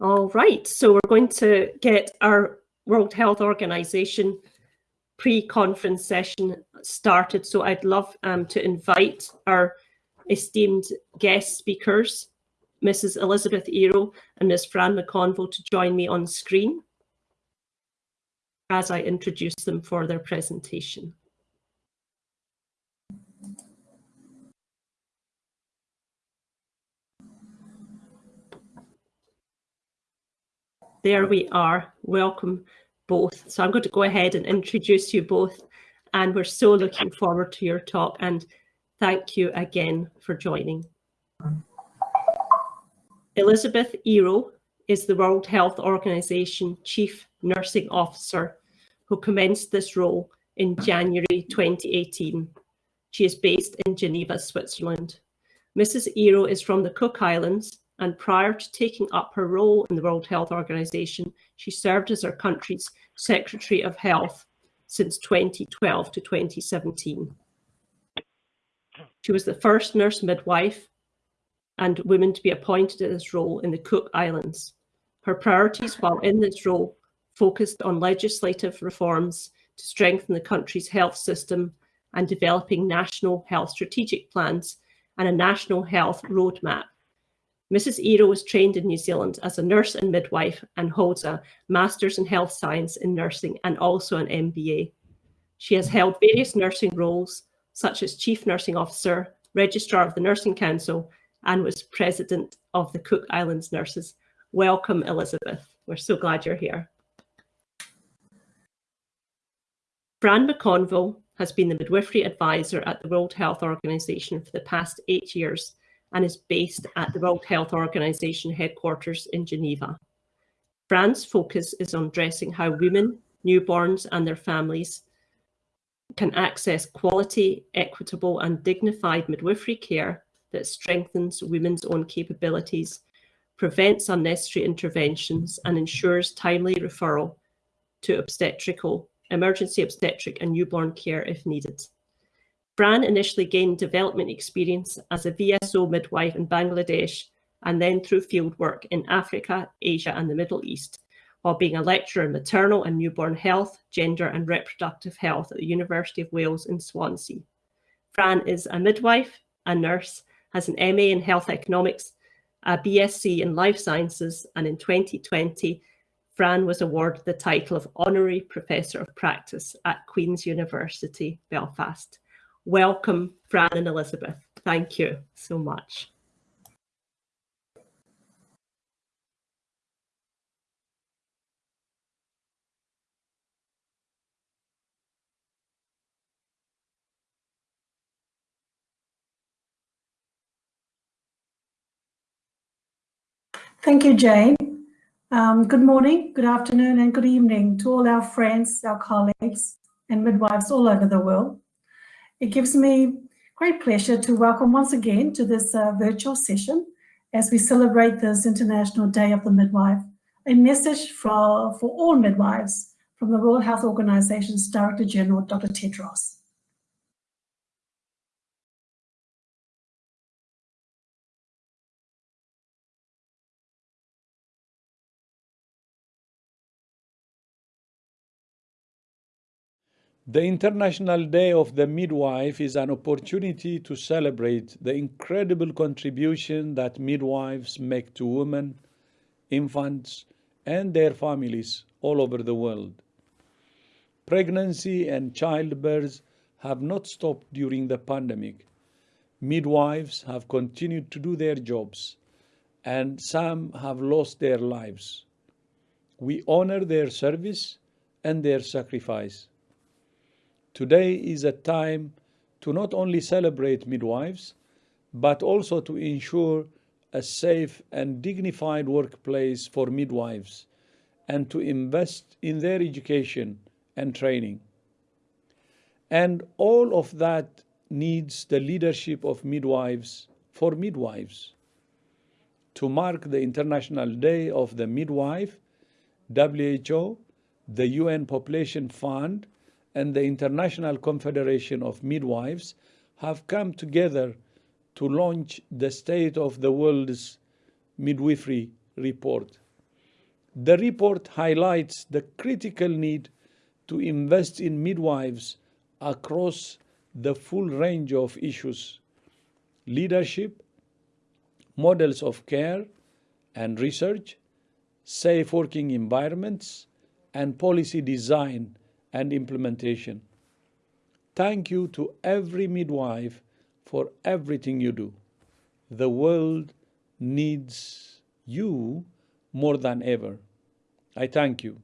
All right, so we're going to get our World Health Organization pre-conference session started. So I'd love um, to invite our esteemed guest speakers, Mrs. Elizabeth Iro and Ms. Fran McConville to join me on screen as I introduce them for their presentation. There we are. Welcome both. So I'm going to go ahead and introduce you both. And we're so looking forward to your talk. And thank you again for joining. Elizabeth Iro is the World Health Organization Chief Nursing Officer who commenced this role in January 2018. She is based in Geneva, Switzerland. Mrs. Iro is from the Cook Islands and prior to taking up her role in the World Health Organization, she served as her country's Secretary of Health since 2012 to 2017. She was the first nurse midwife and woman to be appointed to this role in the Cook Islands. Her priorities while in this role focused on legislative reforms to strengthen the country's health system and developing national health strategic plans and a national health roadmap Mrs. Iro was trained in New Zealand as a nurse and midwife and holds a Master's in Health Science in Nursing and also an MBA. She has held various nursing roles, such as Chief Nursing Officer, Registrar of the Nursing Council, and was President of the Cook Islands Nurses. Welcome, Elizabeth. We're so glad you're here. Fran McConville has been the midwifery advisor at the World Health Organization for the past eight years and is based at the World Health Organization headquarters in Geneva. Fran's focus is on addressing how women, newborns and their families can access quality, equitable and dignified midwifery care that strengthens women's own capabilities, prevents unnecessary interventions and ensures timely referral to obstetrical, emergency obstetric and newborn care if needed. Fran initially gained development experience as a VSO midwife in Bangladesh and then through fieldwork in Africa, Asia and the Middle East, while being a lecturer in maternal and newborn health, gender and reproductive health at the University of Wales in Swansea. Fran is a midwife, a nurse, has an MA in health economics, a BSc in life sciences, and in 2020, Fran was awarded the title of Honorary Professor of Practice at Queen's University, Belfast. Welcome, Fran and Elizabeth. Thank you so much. Thank you, Jane. Um, good morning, good afternoon, and good evening to all our friends, our colleagues, and midwives all over the world. It gives me great pleasure to welcome once again to this uh, virtual session as we celebrate this International Day of the Midwife, a message for, for all midwives from the World Health Organization's Director General, Dr. Tedros. The International Day of the Midwife is an opportunity to celebrate the incredible contribution that midwives make to women, infants, and their families all over the world. Pregnancy and childbirth have not stopped during the pandemic. Midwives have continued to do their jobs, and some have lost their lives. We honor their service and their sacrifice. Today is a time to not only celebrate midwives, but also to ensure a safe and dignified workplace for midwives and to invest in their education and training. And all of that needs the leadership of midwives for midwives. To mark the International Day of the Midwife, WHO, the UN Population Fund, and the International Confederation of Midwives have come together to launch the State of the World's Midwifery Report. The report highlights the critical need to invest in midwives across the full range of issues leadership, models of care and research, safe working environments, and policy design and implementation. Thank you to every midwife for everything you do. The world needs you more than ever. I thank you.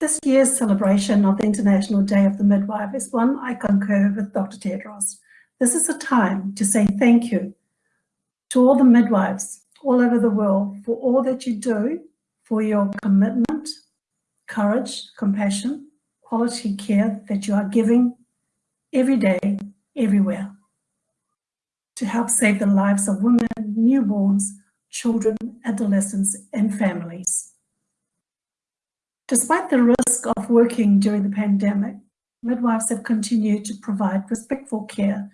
This year's celebration of the International Day of the Midwife is one I concur with Dr. Tedros. This is a time to say thank you to all the midwives all over the world for all that you do, for your commitment, courage, compassion, quality care that you are giving every day, everywhere, to help save the lives of women, newborns, children, adolescents, and families. Despite the risk of working during the pandemic, midwives have continued to provide respectful care,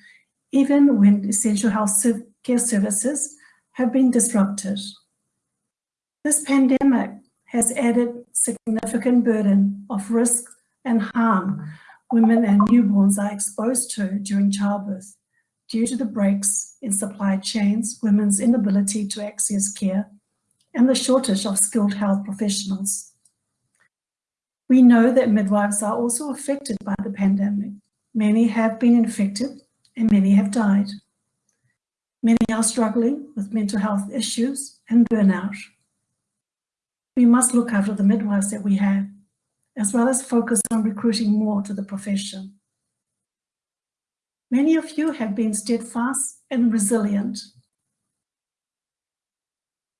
even when essential health care services have been disrupted. This pandemic has added significant burden of risk and harm women and newborns are exposed to during childbirth due to the breaks in supply chains, women's inability to access care, and the shortage of skilled health professionals. We know that midwives are also affected by the pandemic. Many have been infected and many have died. Many are struggling with mental health issues and burnout. We must look after the midwives that we have, as well as focus on recruiting more to the profession. Many of you have been steadfast and resilient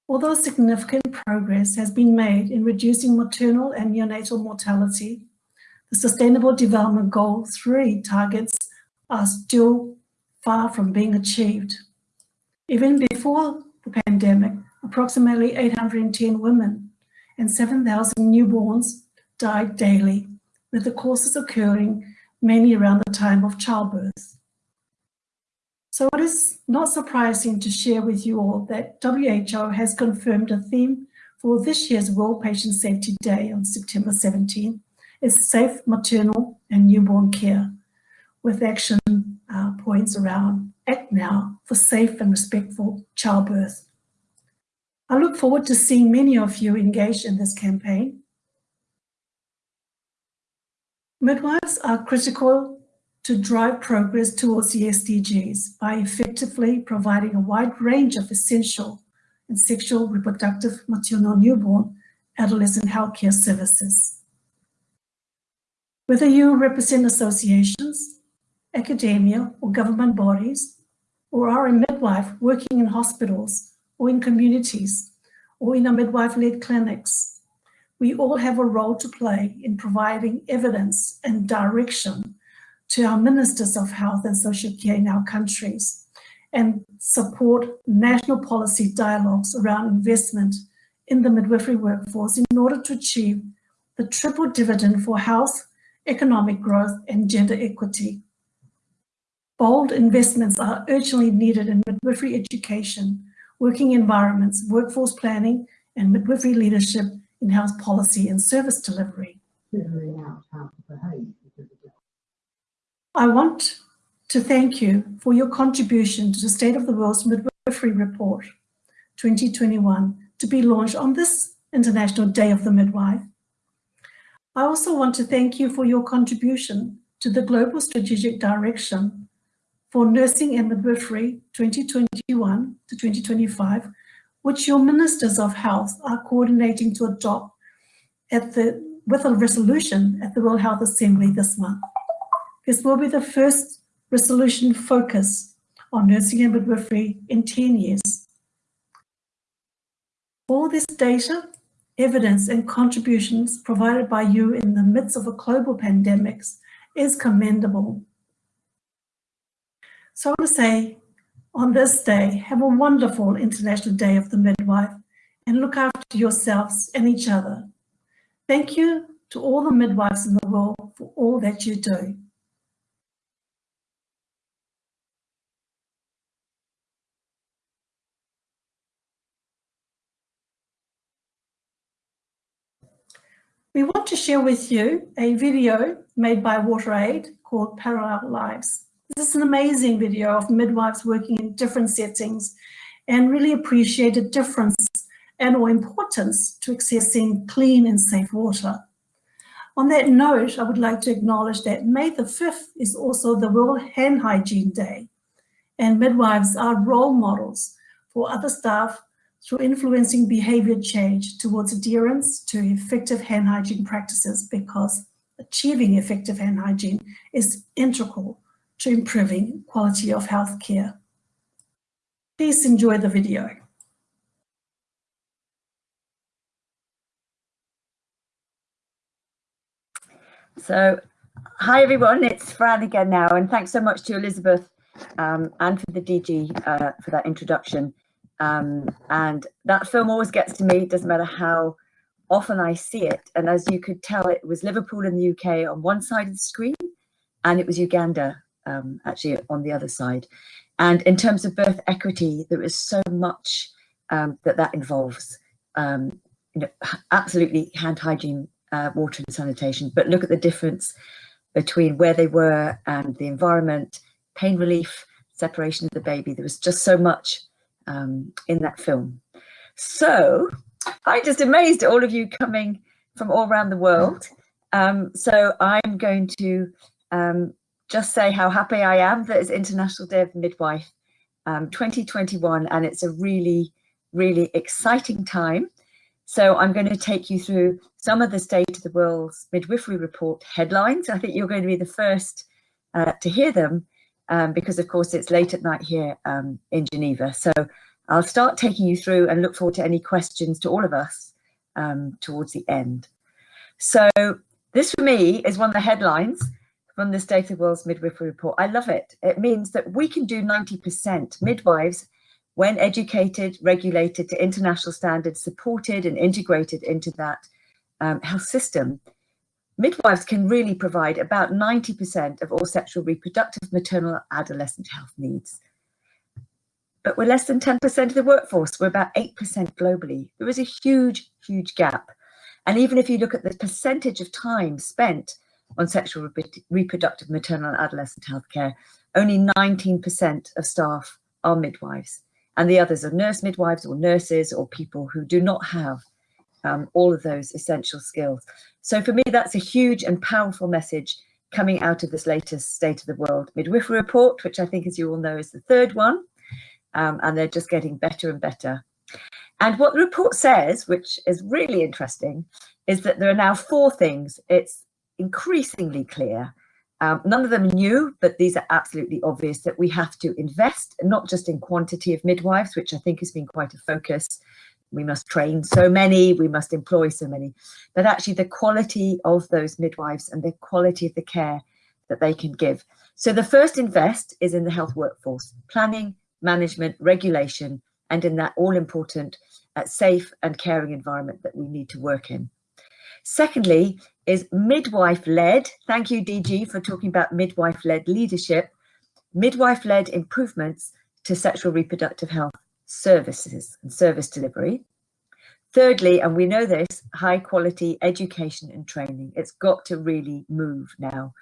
Although significant progress has been made in reducing maternal and neonatal mortality, the Sustainable Development Goal 3 targets are still far from being achieved. Even before the pandemic, approximately 810 women and 7,000 newborns died daily, with the causes occurring mainly around the time of childbirth. So it is not surprising to share with you all that WHO has confirmed a theme for this year's World Patient Safety Day on September 17 is safe maternal and newborn care with action uh, points around Act Now for safe and respectful childbirth. I look forward to seeing many of you engaged in this campaign. Midwives are critical to drive progress towards the SDGs by effectively providing a wide range of essential and sexual, reproductive, maternal, newborn, adolescent healthcare services. Whether you represent associations, academia, or government bodies, or are a midwife working in hospitals or in communities, or in a midwife-led clinics, we all have a role to play in providing evidence and direction to our ministers of health and social care in our countries and support national policy dialogues around investment in the midwifery workforce in order to achieve the triple dividend for health, economic growth and gender equity. Bold investments are urgently needed in midwifery education, working environments, workforce planning and midwifery leadership in health policy and service delivery. I want to thank you for your contribution to the State of the World's Midwifery Report 2021 to be launched on this International Day of the Midwife. I also want to thank you for your contribution to the Global Strategic Direction for Nursing and Midwifery 2021 to 2025, which your Ministers of Health are coordinating to adopt at the, with a resolution at the World Health Assembly this month. This will be the first resolution focus on nursing and midwifery in 10 years. All this data, evidence and contributions provided by you in the midst of a global pandemic is commendable. So I want to say on this day, have a wonderful International Day of the Midwife and look after yourselves and each other. Thank you to all the midwives in the world for all that you do. We want to share with you a video made by WaterAid called Parallel Lives. This is an amazing video of midwives working in different settings and really appreciate the difference and or importance to accessing clean and safe water. On that note, I would like to acknowledge that May the 5th is also the World Hand Hygiene Day, and midwives are role models for other staff through influencing behavior change towards adherence to effective hand hygiene practices because achieving effective hand hygiene is integral to improving quality of health care. Please enjoy the video. So, hi everyone, it's Fran again now, and thanks so much to Elizabeth um, and for the DG uh, for that introduction. Um, and that film always gets to me, it doesn't matter how often I see it. And as you could tell, it was Liverpool in the UK on one side of the screen, and it was Uganda um, actually on the other side. And in terms of birth equity, there is so much um, that that involves. Um, you know, absolutely hand hygiene, uh, water and sanitation, but look at the difference between where they were and the environment, pain relief, separation of the baby. There was just so much um, in that film. So I'm just amazed at all of you coming from all around the world. Um, so I'm going to um, just say how happy I am that it's International Day of the Midwife um, 2021 and it's a really, really exciting time. So I'm going to take you through some of the State of the World's Midwifery Report headlines. I think you're going to be the first uh, to hear them um, because of course it's late at night here um, in Geneva. So I'll start taking you through and look forward to any questions to all of us um, towards the end. So this for me is one of the headlines from the State of the World's Midwifery Report. I love it. It means that we can do 90% midwives when educated, regulated to international standards, supported and integrated into that um, health system midwives can really provide about 90% of all sexual reproductive maternal adolescent health needs. But we're less than 10% of the workforce, we're about 8% globally. There is a huge, huge gap. And even if you look at the percentage of time spent on sexual reproductive maternal and adolescent healthcare, only 19% of staff are midwives. And the others are nurse midwives or nurses or people who do not have um, all of those essential skills. So for me, that's a huge and powerful message coming out of this latest State of the World Midwifery Report, which I think, as you all know, is the third one. Um, and they're just getting better and better. And what the report says, which is really interesting, is that there are now four things. It's increasingly clear. Um, none of them new, but these are absolutely obvious that we have to invest, not just in quantity of midwives, which I think has been quite a focus, we must train so many, we must employ so many, but actually the quality of those midwives and the quality of the care that they can give. So the first invest is in the health workforce, planning, management, regulation, and in that all important uh, safe and caring environment that we need to work in. Secondly is midwife-led. Thank you, DG, for talking about midwife-led leadership, midwife-led improvements to sexual reproductive health services and service delivery. Thirdly, and we know this, high quality education and training. It's got to really move now.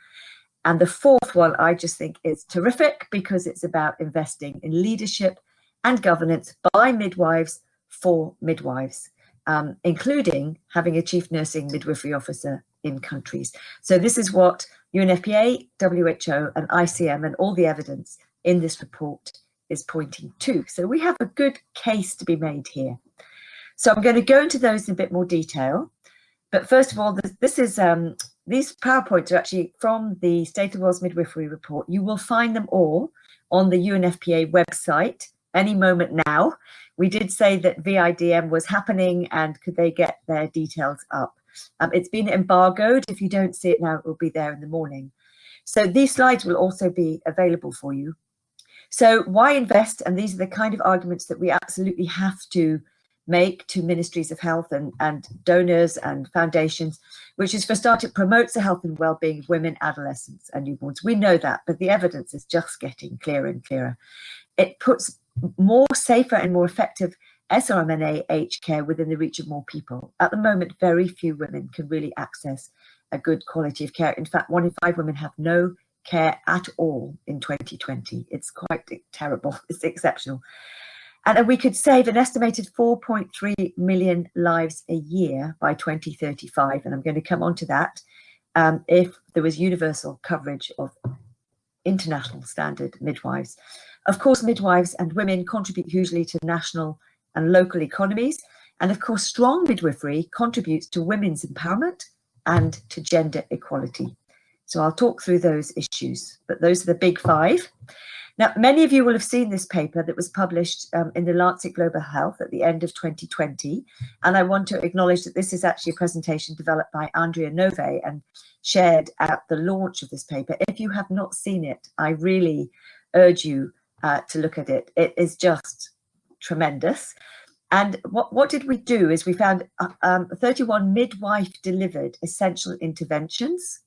And the fourth one, I just think is terrific because it's about investing in leadership and governance by midwives for midwives, um, including having a chief nursing midwifery officer in countries. So this is what UNFPA, WHO and ICM and all the evidence in this report is pointing to. So we have a good case to be made here. So I'm going to go into those in a bit more detail. But first of all, this, this is um, these PowerPoints are actually from the State of World's Midwifery Report. You will find them all on the UNFPA website any moment now. We did say that VIDM was happening and could they get their details up. Um, it's been embargoed. If you don't see it now, it will be there in the morning. So these slides will also be available for you. So why invest? And these are the kind of arguments that we absolutely have to make to ministries of health and, and donors and foundations, which is for start, it promotes the health and well-being of women, adolescents and newborns. We know that, but the evidence is just getting clearer and clearer. It puts more safer and more effective SRMNAH care within the reach of more people. At the moment, very few women can really access a good quality of care. In fact, one in five women have no care at all in 2020. It's quite terrible, it's exceptional. And we could save an estimated 4.3 million lives a year by 2035. And I'm going to come on to that um, if there was universal coverage of international standard midwives. Of course, midwives and women contribute hugely to national and local economies. And of course, strong midwifery contributes to women's empowerment and to gender equality. So I'll talk through those issues, but those are the big five. Now, many of you will have seen this paper that was published um, in the Lancet Global Health at the end of 2020. And I want to acknowledge that this is actually a presentation developed by Andrea Nove and shared at the launch of this paper. If you have not seen it, I really urge you uh, to look at it. It is just tremendous. And what, what did we do is we found uh, um, 31 midwife delivered essential interventions.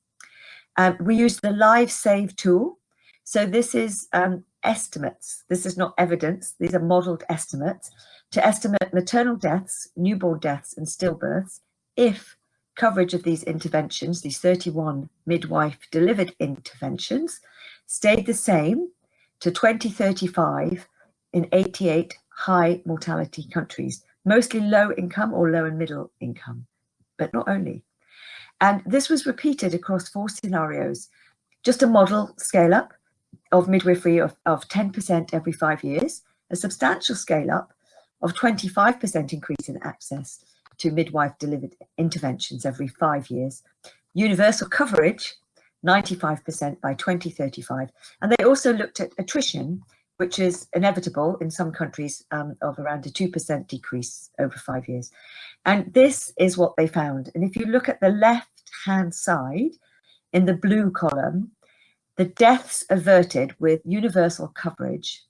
Um, we used the Live Save tool so this is um, estimates. This is not evidence. These are modeled estimates to estimate maternal deaths, newborn deaths and stillbirths if coverage of these interventions, these 31 midwife delivered interventions, stayed the same to 2035 in 88 high mortality countries, mostly low income or low and middle income, but not only. And this was repeated across four scenarios, just a model scale up of midwifery of, of 10% every five years, a substantial scale up of 25% increase in access to midwife delivered interventions every five years, universal coverage, 95% by 2035. And they also looked at attrition, which is inevitable in some countries um, of around a 2% decrease over five years. And this is what they found. And if you look at the left hand side in the blue column, the deaths averted with universal coverage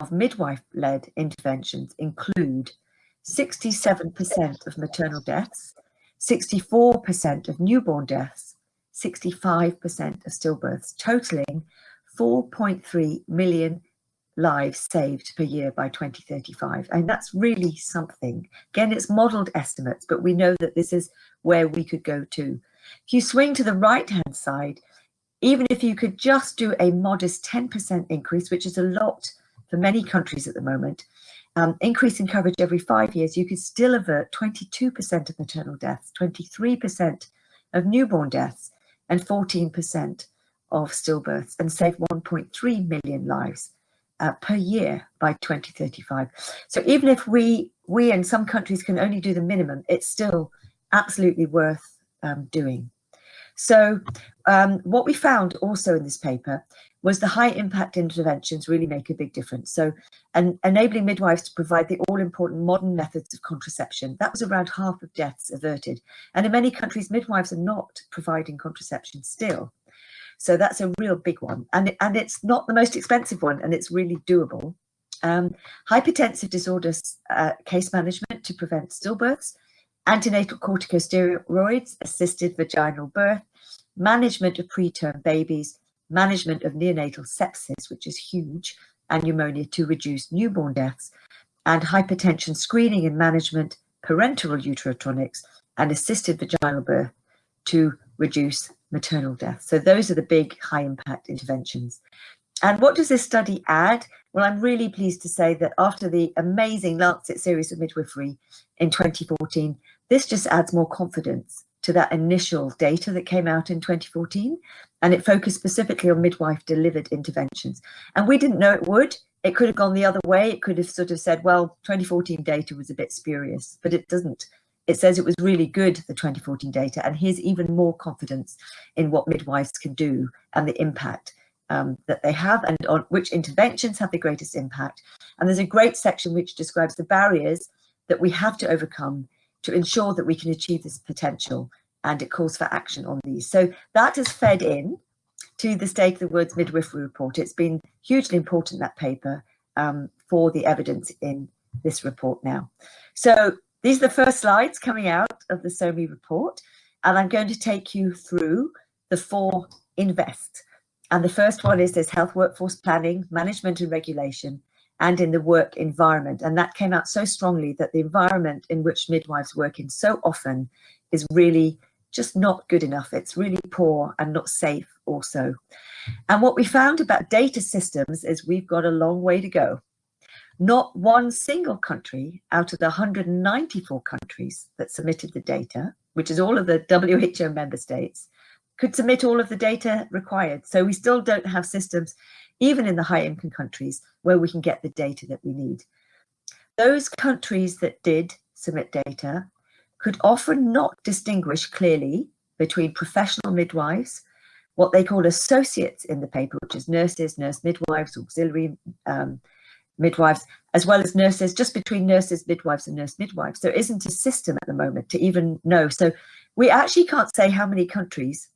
of midwife-led interventions include 67% of maternal deaths, 64% of newborn deaths, 65% of stillbirths, totaling 4.3 million lives saved per year by 2035. And that's really something. Again, it's modeled estimates, but we know that this is where we could go to. If you swing to the right-hand side, even if you could just do a modest 10% increase, which is a lot for many countries at the moment, um, increase in coverage every five years, you could still avert 22% of maternal deaths, 23% of newborn deaths, and 14% of stillbirths, and save 1.3 million lives uh, per year by 2035. So even if we, we in some countries can only do the minimum, it's still absolutely worth um, doing. So um, what we found also in this paper was the high impact interventions really make a big difference. So and enabling midwives to provide the all important modern methods of contraception, that was around half of deaths averted. And in many countries, midwives are not providing contraception still. So that's a real big one. And, and it's not the most expensive one and it's really doable. Um, hypertensive disorders uh, case management to prevent stillbirths, antenatal corticosteroids, assisted vaginal birth, management of preterm babies, management of neonatal sepsis, which is huge, and pneumonia to reduce newborn deaths, and hypertension screening and management, parenteral uterotonics, and assisted vaginal birth to reduce maternal death. So those are the big high impact interventions. And what does this study add? Well, I'm really pleased to say that after the amazing Lancet series of midwifery in 2014, this just adds more confidence to that initial data that came out in 2014, and it focused specifically on midwife delivered interventions. And we didn't know it would. It could have gone the other way. It could have sort of said, well, 2014 data was a bit spurious, but it doesn't. It says it was really good, the 2014 data, and here's even more confidence in what midwives can do and the impact um, that they have and on which interventions have the greatest impact. And there's a great section which describes the barriers that we have to overcome to ensure that we can achieve this potential and it calls for action on these. So that has fed in to the State of the World's Midwifery Report. It's been hugely important, that paper, um, for the evidence in this report now. So these are the first slides coming out of the SoWMy report, and I'm going to take you through the four invest. And the first one is this health workforce planning, management and regulation, and in the work environment. And that came out so strongly that the environment in which midwives work in so often is really just not good enough. It's really poor and not safe also. And what we found about data systems is we've got a long way to go. Not one single country out of the 194 countries that submitted the data, which is all of the WHO member states, could submit all of the data required. So we still don't have systems, even in the high income countries, where we can get the data that we need. Those countries that did submit data could often not distinguish clearly between professional midwives, what they call associates in the paper, which is nurses, nurse midwives, auxiliary um, midwives, as well as nurses, just between nurses, midwives and nurse midwives. There isn't a system at the moment to even know. So we actually can't say how many countries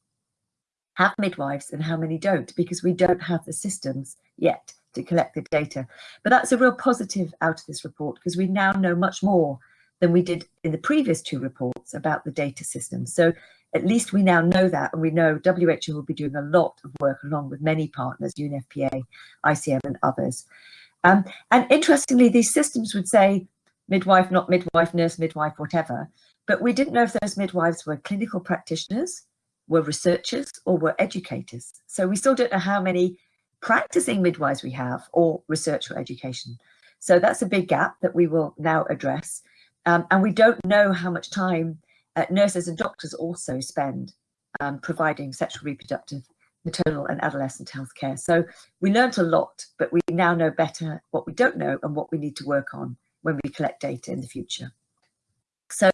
have midwives and how many don't because we don't have the systems yet to collect the data. But that's a real positive out of this report because we now know much more than we did in the previous two reports about the data system. So at least we now know that and we know WHO will be doing a lot of work along with many partners, UNFPA, ICM and others. Um, and interestingly, these systems would say midwife, not midwife, nurse, midwife, whatever. But we didn't know if those midwives were clinical practitioners, were researchers or were educators. So we still don't know how many practicing midwives we have or research or education. So that's a big gap that we will now address. Um, and we don't know how much time uh, nurses and doctors also spend um, providing sexual reproductive, maternal and adolescent health care. So we learned a lot, but we now know better what we don't know and what we need to work on when we collect data in the future. So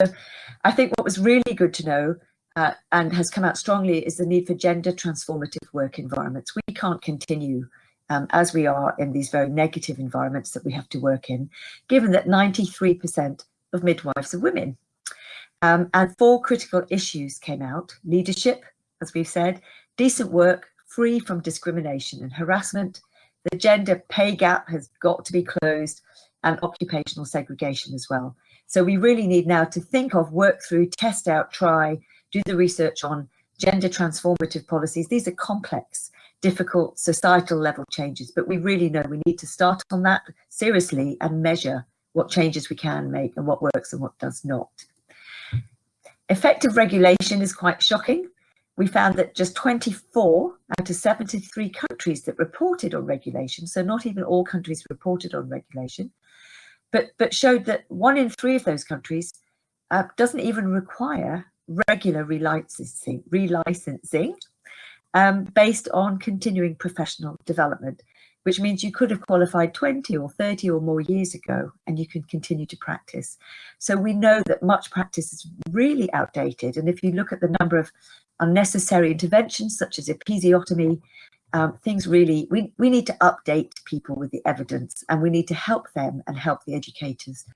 I think what was really good to know uh, and has come out strongly is the need for gender transformative work environments. We can't continue um, as we are in these very negative environments that we have to work in, given that 93% of midwives are women. Um, and four critical issues came out, leadership, as we've said, decent work, free from discrimination and harassment, the gender pay gap has got to be closed, and occupational segregation as well. So we really need now to think of, work through, test out, try, do the research on gender transformative policies. These are complex, difficult societal level changes, but we really know we need to start on that seriously and measure what changes we can make and what works and what does not. Effective regulation is quite shocking. We found that just 24 out of 73 countries that reported on regulation, so not even all countries reported on regulation, but, but showed that one in three of those countries uh, doesn't even require regular relicensing, relicensing um, based on continuing professional development, which means you could have qualified 20 or 30 or more years ago and you can continue to practice. So we know that much practice is really outdated. And if you look at the number of unnecessary interventions such as episiotomy, um, things really, we, we need to update people with the evidence and we need to help them and help the educators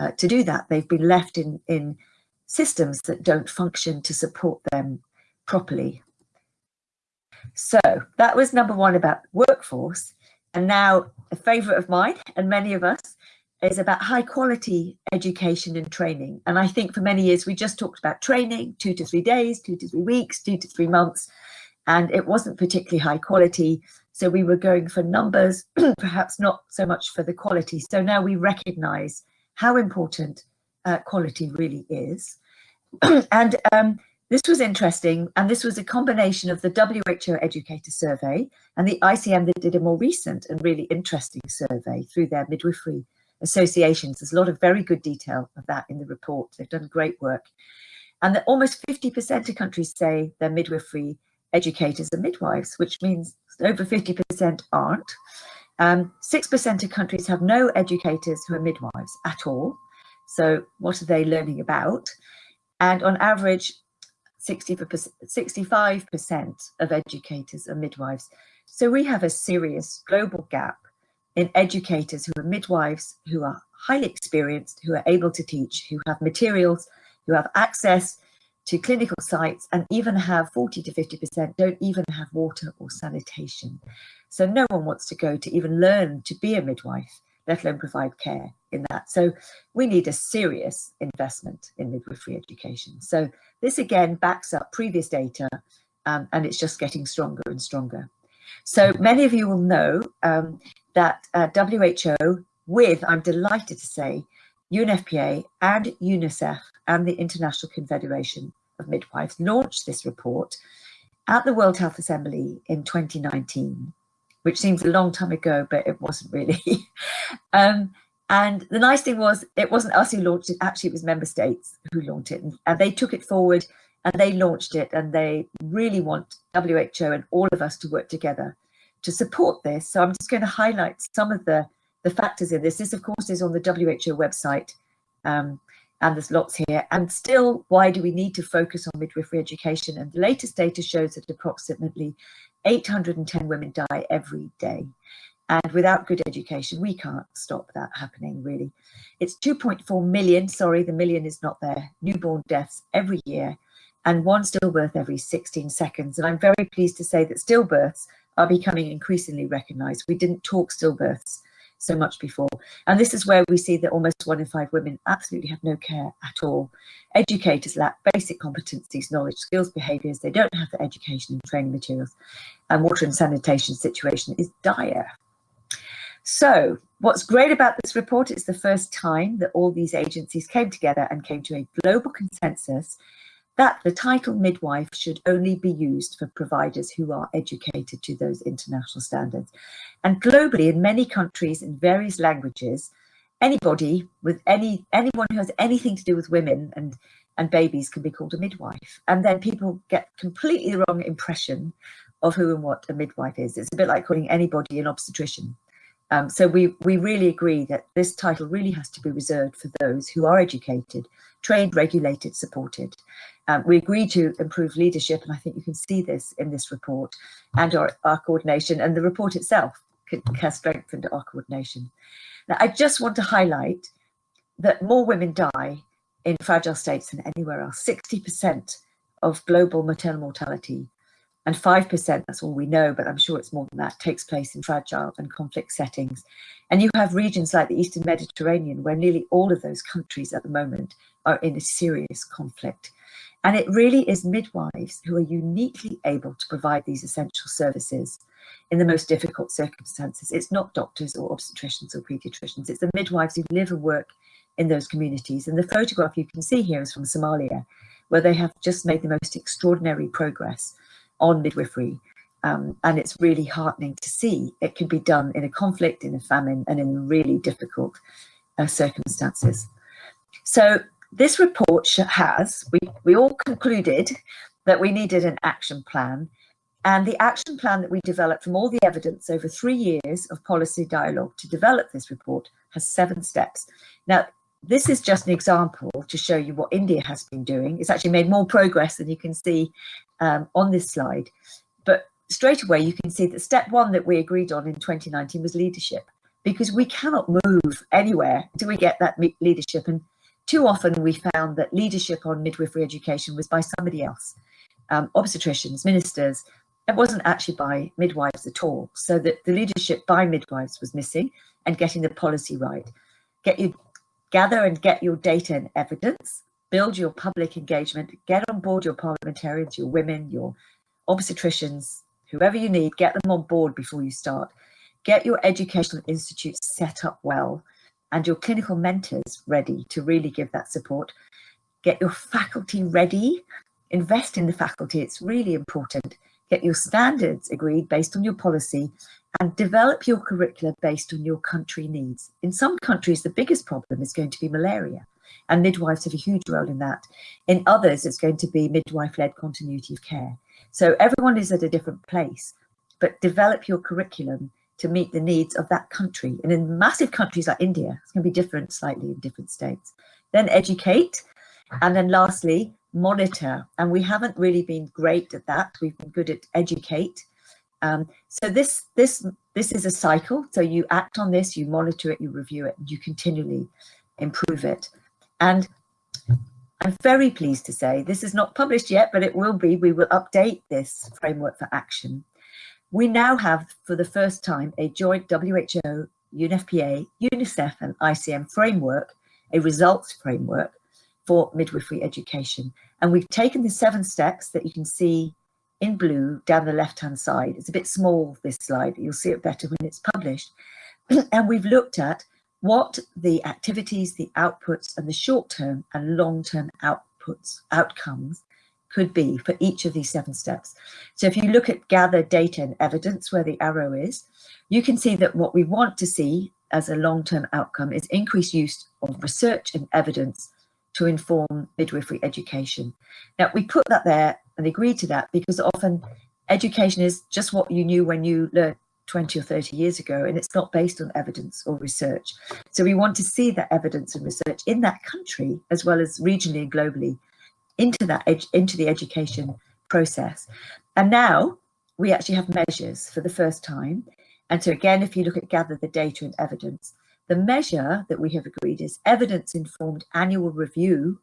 uh, to do that. They've been left in, in systems that don't function to support them properly. So that was number one about workforce. And now a favourite of mine and many of us is about high quality education and training. And I think for many years we just talked about training, two to three days, two to three weeks, two to three months, and it wasn't particularly high quality. So we were going for numbers, perhaps not so much for the quality. So now we recognise how important uh, quality really is. and um, this was interesting. And this was a combination of the WHO Educator Survey and the ICM that did a more recent and really interesting survey through their midwifery associations. There's a lot of very good detail of that in the report. They've done great work. And that almost 50% of countries say their midwifery educators are midwives, which means over 50% aren't. 6% um, of countries have no educators who are midwives at all. So what are they learning about? And on average, 65% of educators are midwives. So we have a serious global gap in educators who are midwives, who are highly experienced, who are able to teach, who have materials, who have access to clinical sites and even have 40 to 50% don't even have water or sanitation. So no one wants to go to even learn to be a midwife, let alone provide care in that. So we need a serious investment in midwifery education. So this again backs up previous data um, and it's just getting stronger and stronger. So many of you will know um, that uh, WHO with, I'm delighted to say, UNFPA and UNICEF and the International Confederation of Midwives launched this report at the World Health Assembly in 2019, which seems a long time ago, but it wasn't really. um, and the nice thing was, it wasn't us who launched it, actually it was member states who launched it. And, and they took it forward and they launched it and they really want WHO and all of us to work together to support this. So I'm just going to highlight some of the, the factors in this. This, of course, is on the WHO website. Um, and there's lots here. And still, why do we need to focus on midwifery education? And the latest data shows that approximately 810 women die every day. And without good education, we can't stop that happening, really. It's 2.4 million, sorry, the million is not there, newborn deaths every year, and one stillbirth every 16 seconds. And I'm very pleased to say that stillbirths are becoming increasingly recognised. We didn't talk stillbirths so much before. And this is where we see that almost one in five women absolutely have no care at all. Educators lack basic competencies, knowledge, skills, behaviours. They don't have the education and training materials. And water and sanitation situation is dire. So what's great about this report is the first time that all these agencies came together and came to a global consensus that the title midwife should only be used for providers who are educated to those international standards. And globally, in many countries in various languages, anybody with any anyone who has anything to do with women and and babies can be called a midwife. And then people get completely the wrong impression of who and what a midwife is. It's a bit like calling anybody an obstetrician. Um, so we, we really agree that this title really has to be reserved for those who are educated, trained, regulated, supported. Um, we agreed to improve leadership, and I think you can see this in this report and our, our coordination, and the report itself has strengthened our coordination. Now, I just want to highlight that more women die in fragile states than anywhere else. 60% of global maternal mortality and 5%, that's all we know, but I'm sure it's more than that, takes place in fragile and conflict settings. And you have regions like the Eastern Mediterranean, where nearly all of those countries at the moment are in a serious conflict. And it really is midwives who are uniquely able to provide these essential services in the most difficult circumstances. It's not doctors or obstetricians or pediatricians, it's the midwives who live and work in those communities. And the photograph you can see here is from Somalia, where they have just made the most extraordinary progress on midwifery. Um, and it's really heartening to see it can be done in a conflict, in a famine, and in really difficult uh, circumstances. So this report has, we, we all concluded that we needed an action plan and the action plan that we developed from all the evidence over three years of policy dialogue to develop this report has seven steps. Now, this is just an example to show you what India has been doing. It's actually made more progress than you can see um, on this slide. But straight away, you can see that step one that we agreed on in 2019 was leadership, because we cannot move anywhere until we get that leadership. And too often we found that leadership on midwifery education was by somebody else, um, obstetricians, ministers, it wasn't actually by midwives at all. So that the leadership by midwives was missing and getting the policy right. Get you gather and get your data and evidence, build your public engagement, get on board your parliamentarians, your women, your obstetricians, whoever you need, get them on board before you start. Get your educational institutes set up well and your clinical mentors ready to really give that support. Get your faculty ready, invest in the faculty, it's really important get your standards agreed based on your policy and develop your curricula based on your country needs. In some countries, the biggest problem is going to be malaria and midwives have a huge role in that. In others, it's going to be midwife-led continuity of care. So everyone is at a different place, but develop your curriculum to meet the needs of that country. And in massive countries like India, it's going to be different slightly in different states. Then educate. And then lastly, monitor and we haven't really been great at that we've been good at educate um, so this this this is a cycle so you act on this you monitor it you review it you continually improve it and I'm very pleased to say this is not published yet but it will be we will update this framework for action we now have for the first time a joint WHO UNFPA, UNICEF and ICM framework, a results framework for midwifery education. And we've taken the seven steps that you can see in blue down the left-hand side. It's a bit small, this slide. You'll see it better when it's published. and we've looked at what the activities, the outputs and the short-term and long-term outputs, outcomes could be for each of these seven steps. So if you look at gather data and evidence where the arrow is, you can see that what we want to see as a long-term outcome is increased use of research and evidence to inform midwifery education. Now we put that there and agreed to that because often education is just what you knew when you learned 20 or 30 years ago and it's not based on evidence or research. So we want to see that evidence and research in that country as well as regionally and globally into that into the education process. And now we actually have measures for the first time. And so again, if you look at gather the data and evidence, the measure that we have agreed is evidence informed annual review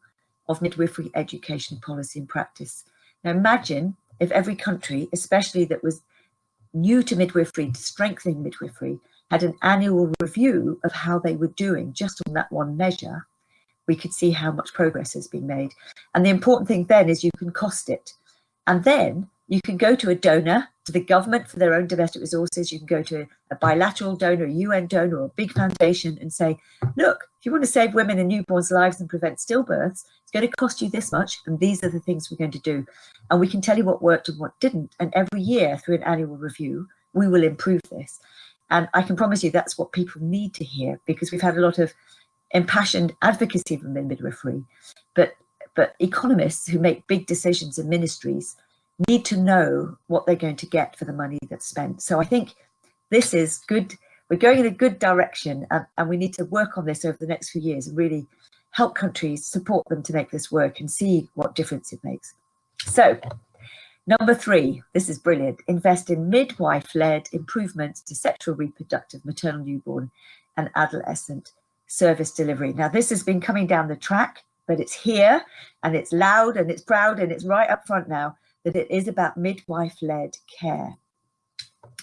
of midwifery education policy and practice. Now imagine if every country, especially that was new to midwifery, to strengthening midwifery, had an annual review of how they were doing just on that one measure, we could see how much progress has been made. And the important thing then is you can cost it. And then you can go to a donor, to the government for their own domestic resources. You can go to a bilateral donor, a UN donor, or a big foundation and say, look, if you want to save women and newborns' lives and prevent stillbirths, it's going to cost you this much. And these are the things we're going to do. And we can tell you what worked and what didn't. And every year through an annual review, we will improve this. And I can promise you that's what people need to hear because we've had a lot of impassioned advocacy from midwifery, but but economists who make big decisions in ministries need to know what they're going to get for the money that's spent. So I think this is good. We're going in a good direction and, and we need to work on this over the next few years and really help countries support them to make this work and see what difference it makes. So number three, this is brilliant. Invest in midwife-led improvements to sexual reproductive maternal newborn and adolescent service delivery. Now this has been coming down the track, but it's here and it's loud and it's proud and it's right up front now that it is about midwife-led care.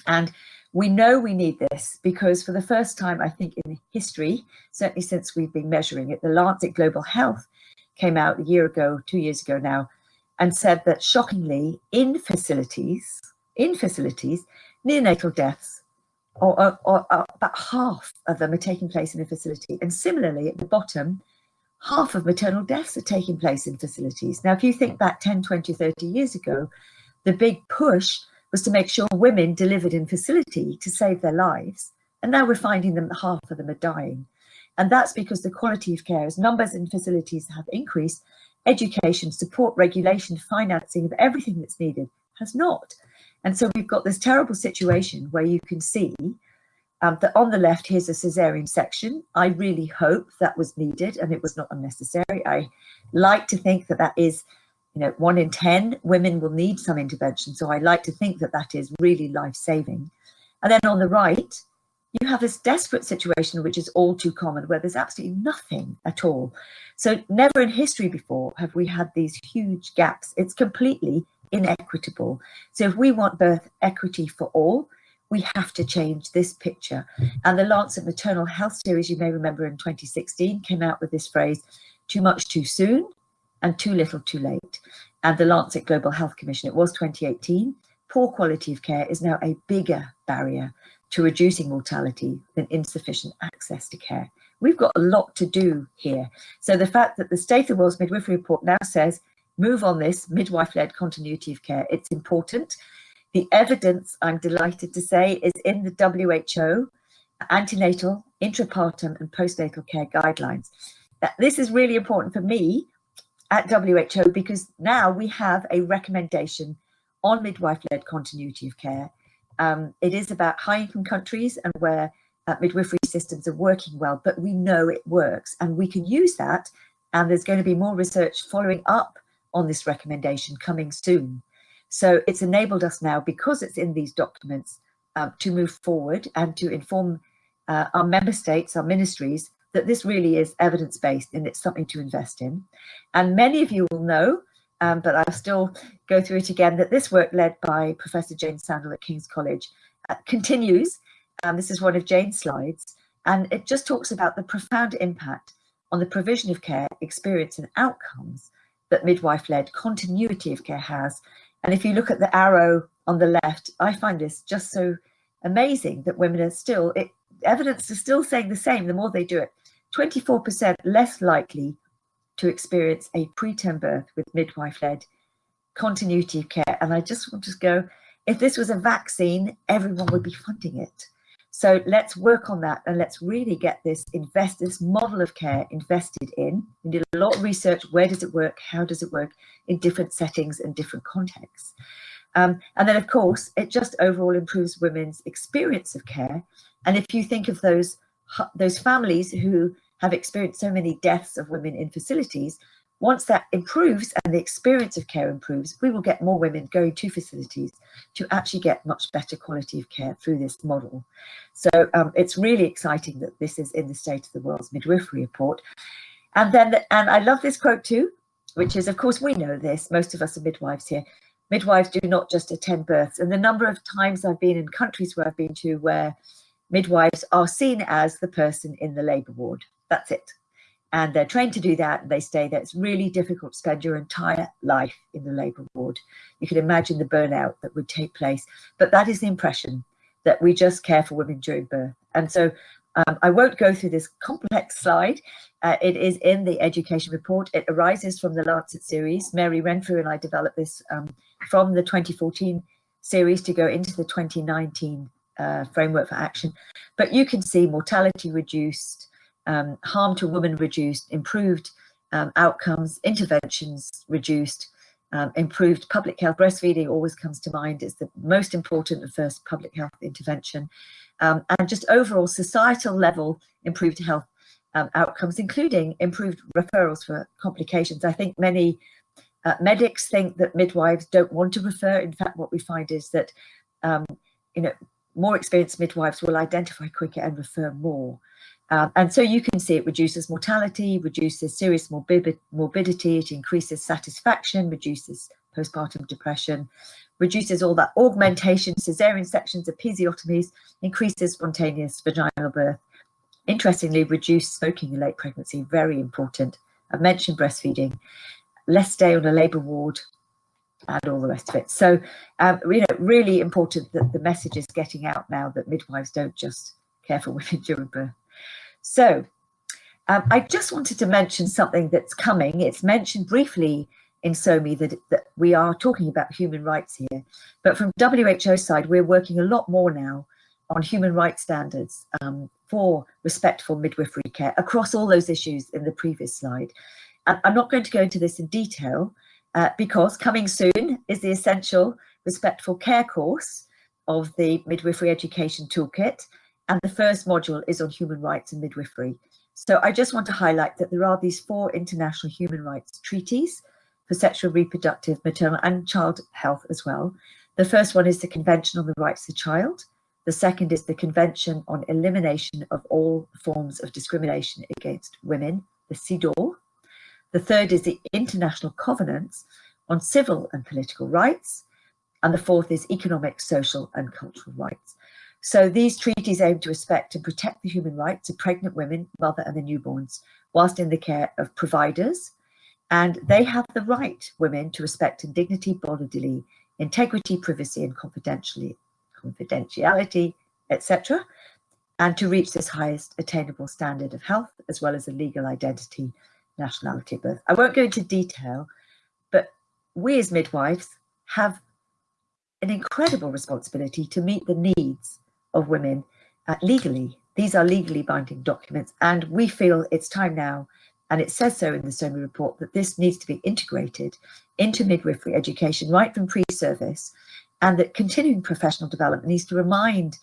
And we know we need this because for the first time, I think in history, certainly since we've been measuring it, the Lancet Global Health came out a year ago, two years ago now, and said that shockingly in facilities, in facilities, neonatal deaths or, or, or, about half of them are taking place in a facility. And similarly, at the bottom, half of maternal deaths are taking place in facilities. Now, if you think back 10, 20, 30 years ago, the big push was to make sure women delivered in facility to save their lives. And now we're finding them half of them are dying. And that's because the quality of care, as numbers in facilities have increased, education, support, regulation, financing of everything that's needed has not. And so we've got this terrible situation where you can see um, that on the left, here's a cesarean section. I really hope that was needed and it was not unnecessary. I like to think that that is, you know, one in 10 women will need some intervention. So I like to think that that is really life-saving. And then on the right, you have this desperate situation, which is all too common, where there's absolutely nothing at all. So never in history before have we had these huge gaps. It's completely inequitable. So if we want birth equity for all, we have to change this picture. And the Lancet Maternal Health Series, you may remember in 2016, came out with this phrase, too much too soon and too little too late. And the Lancet Global Health Commission, it was 2018, poor quality of care is now a bigger barrier to reducing mortality than insufficient access to care. We've got a lot to do here. So the fact that the State of the World's Midwifery Report now says move on this midwife-led continuity of care. It's important. The evidence, I'm delighted to say, is in the WHO antenatal, intrapartum and postnatal care guidelines. This is really important for me at WHO because now we have a recommendation on midwife-led continuity of care. Um, it is about high-income countries and where uh, midwifery systems are working well, but we know it works and we can use that. And there's going to be more research following up on this recommendation coming soon. So it's enabled us now, because it's in these documents, uh, to move forward and to inform uh, our member states, our ministries, that this really is evidence-based and it's something to invest in. And many of you will know, um, but I'll still go through it again, that this work led by Professor Jane Sandall at King's College uh, continues. Um, this is one of Jane's slides And it just talks about the profound impact on the provision of care, experience and outcomes that midwife-led continuity of care has. And if you look at the arrow on the left, I find this just so amazing that women are still, it, evidence is still saying the same the more they do it. 24% less likely to experience a preterm birth with midwife-led continuity of care. And I just want to go, if this was a vaccine, everyone would be funding it. So let's work on that and let's really get this invest this model of care invested in. We did a lot of research. Where does it work? How does it work in different settings and different contexts? Um, and then, of course, it just overall improves women's experience of care. And if you think of those those families who have experienced so many deaths of women in facilities, once that improves and the experience of care improves, we will get more women going to facilities to actually get much better quality of care through this model. So um, it's really exciting that this is in the State of the World's Midwifery Report. And then, and I love this quote too, which is, of course, we know this, most of us are midwives here. Midwives do not just attend births. And the number of times I've been in countries where I've been to where midwives are seen as the person in the labour ward. That's it and they're trained to do that and they stay there. It's really difficult to spend your entire life in the labour ward. You can imagine the burnout that would take place, but that is the impression that we just care for women during birth. And so um, I won't go through this complex slide. Uh, it is in the education report. It arises from the Lancet series. Mary Renfrew and I developed this um, from the 2014 series to go into the 2019 uh, framework for action. But you can see mortality reduced, um, harm to women reduced, improved um, outcomes, interventions reduced, um, improved public health. Breastfeeding always comes to mind as the most important and first public health intervention. Um, and just overall societal level improved health um, outcomes, including improved referrals for complications. I think many uh, medics think that midwives don't want to refer. In fact, what we find is that, um, you know, more experienced midwives will identify quicker and refer more. Um, and so you can see it reduces mortality, reduces serious morbidity, it increases satisfaction, reduces postpartum depression, reduces all that augmentation, cesarean sections, episiotomies, increases spontaneous vaginal birth. Interestingly, reduce smoking in late pregnancy, very important. I've mentioned breastfeeding, less stay on a labour ward, and all the rest of it. So, um, you know, really important that the message is getting out now that midwives don't just care for women during birth. So um, I just wanted to mention something that's coming. It's mentioned briefly in SoWMy that, that we are talking about human rights here. But from WHO side, we're working a lot more now on human rights standards um, for respectful midwifery care across all those issues in the previous slide. And I'm not going to go into this in detail uh, because coming soon is the essential respectful care course of the midwifery education toolkit and the first module is on human rights and midwifery. So I just want to highlight that there are these four international human rights treaties for sexual, reproductive, maternal and child health as well. The first one is the Convention on the Rights of the Child. The second is the Convention on Elimination of All Forms of Discrimination Against Women, the CEDAW. The third is the International Covenants on Civil and Political Rights. And the fourth is Economic, Social and Cultural Rights. So these treaties aim to respect and protect the human rights of pregnant women, mother and the newborns, whilst in the care of providers. And they have the right, women, to respect and dignity bodily, integrity, privacy and confidentiality, confidentiality etc. And to reach this highest attainable standard of health, as well as a legal identity, nationality birth. I won't go into detail, but we as midwives have an incredible responsibility to meet the needs of women uh, legally. These are legally binding documents and we feel it's time now, and it says so in the SoWMy report, that this needs to be integrated into midwifery education right from pre-service and that continuing professional development needs to remind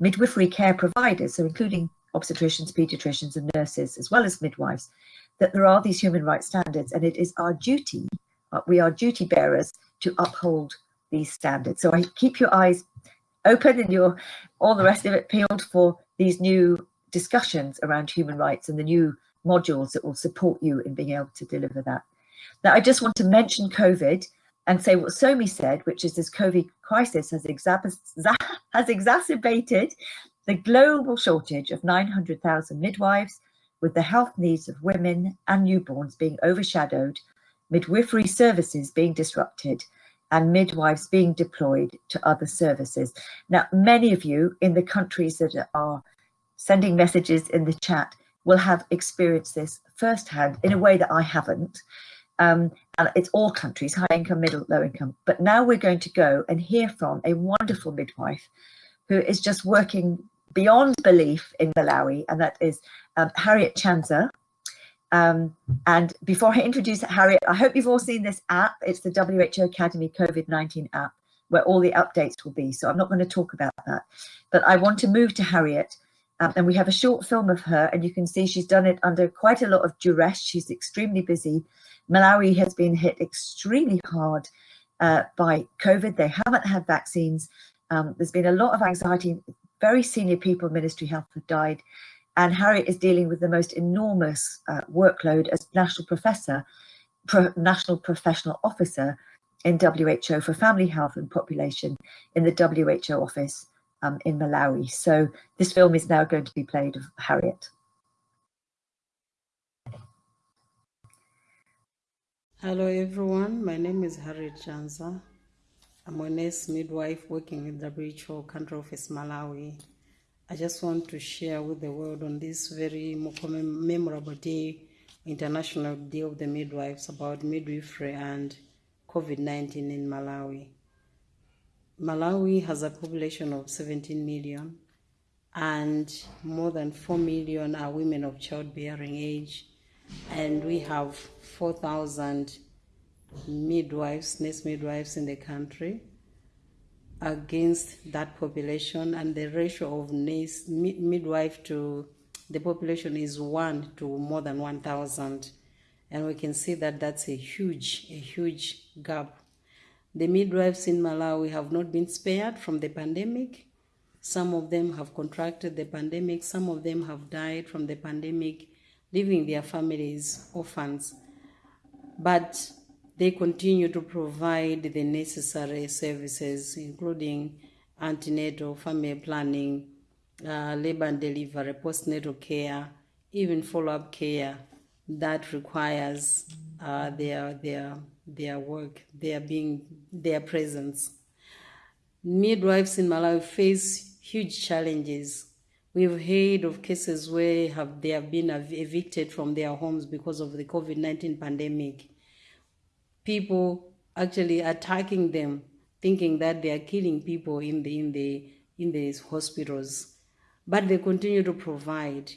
midwifery care providers, so including obstetricians, paediatricians and nurses, as well as midwives, that there are these human rights standards and it is our duty, uh, we are duty bearers to uphold these standards. So I keep your eyes open and you're all the rest of it peeled for these new discussions around human rights and the new modules that will support you in being able to deliver that. Now, I just want to mention COVID and say what SoWMy said, which is this COVID crisis has, has exacerbated the global shortage of 900,000 midwives with the health needs of women and newborns being overshadowed, midwifery services being disrupted, and midwives being deployed to other services. Now, many of you in the countries that are sending messages in the chat will have experienced this firsthand in a way that I haven't. Um, and it's all countries, high income, middle, low income. But now we're going to go and hear from a wonderful midwife who is just working beyond belief in Malawi, and that is um, Harriet Chanza. Um, and before I introduce Harriet, I hope you've all seen this app. It's the WHO Academy COVID-19 app where all the updates will be. So I'm not going to talk about that, but I want to move to Harriet. Um, and we have a short film of her and you can see she's done it under quite a lot of duress. She's extremely busy. Malawi has been hit extremely hard uh, by COVID. They haven't had vaccines. Um, there's been a lot of anxiety. Very senior people in Ministry Health have died. And Harriet is dealing with the most enormous uh, workload as National Professor, Pro National Professional Officer in WHO for Family Health and Population in the WHO office um, in Malawi. So this film is now going to be played of Harriet. Hello everyone, my name is Harriet Chanza. I'm a nurse midwife working the WHO Country Office Malawi. I just want to share with the world on this very memorable day, International Day of the Midwives, about midwifery and COVID-19 in Malawi. Malawi has a population of 17 million and more than 4 million are women of childbearing age and we have 4,000 midwives, nurse midwives in the country against that population and the ratio of nurse, mid, midwife to the population is 1 to more than 1,000 and we can see that that's a huge, a huge gap. The midwives in Malawi have not been spared from the pandemic. Some of them have contracted the pandemic, some of them have died from the pandemic, leaving their families orphans. But they continue to provide the necessary services, including antenatal, family planning, uh, labor and delivery, postnatal care, even follow-up care that requires uh, their their their work, their being, their presence. Midwives in Malawi face huge challenges. We've heard of cases where have they have been evicted from their homes because of the COVID-19 pandemic people actually attacking them, thinking that they are killing people in the in the in these hospitals. But they continue to provide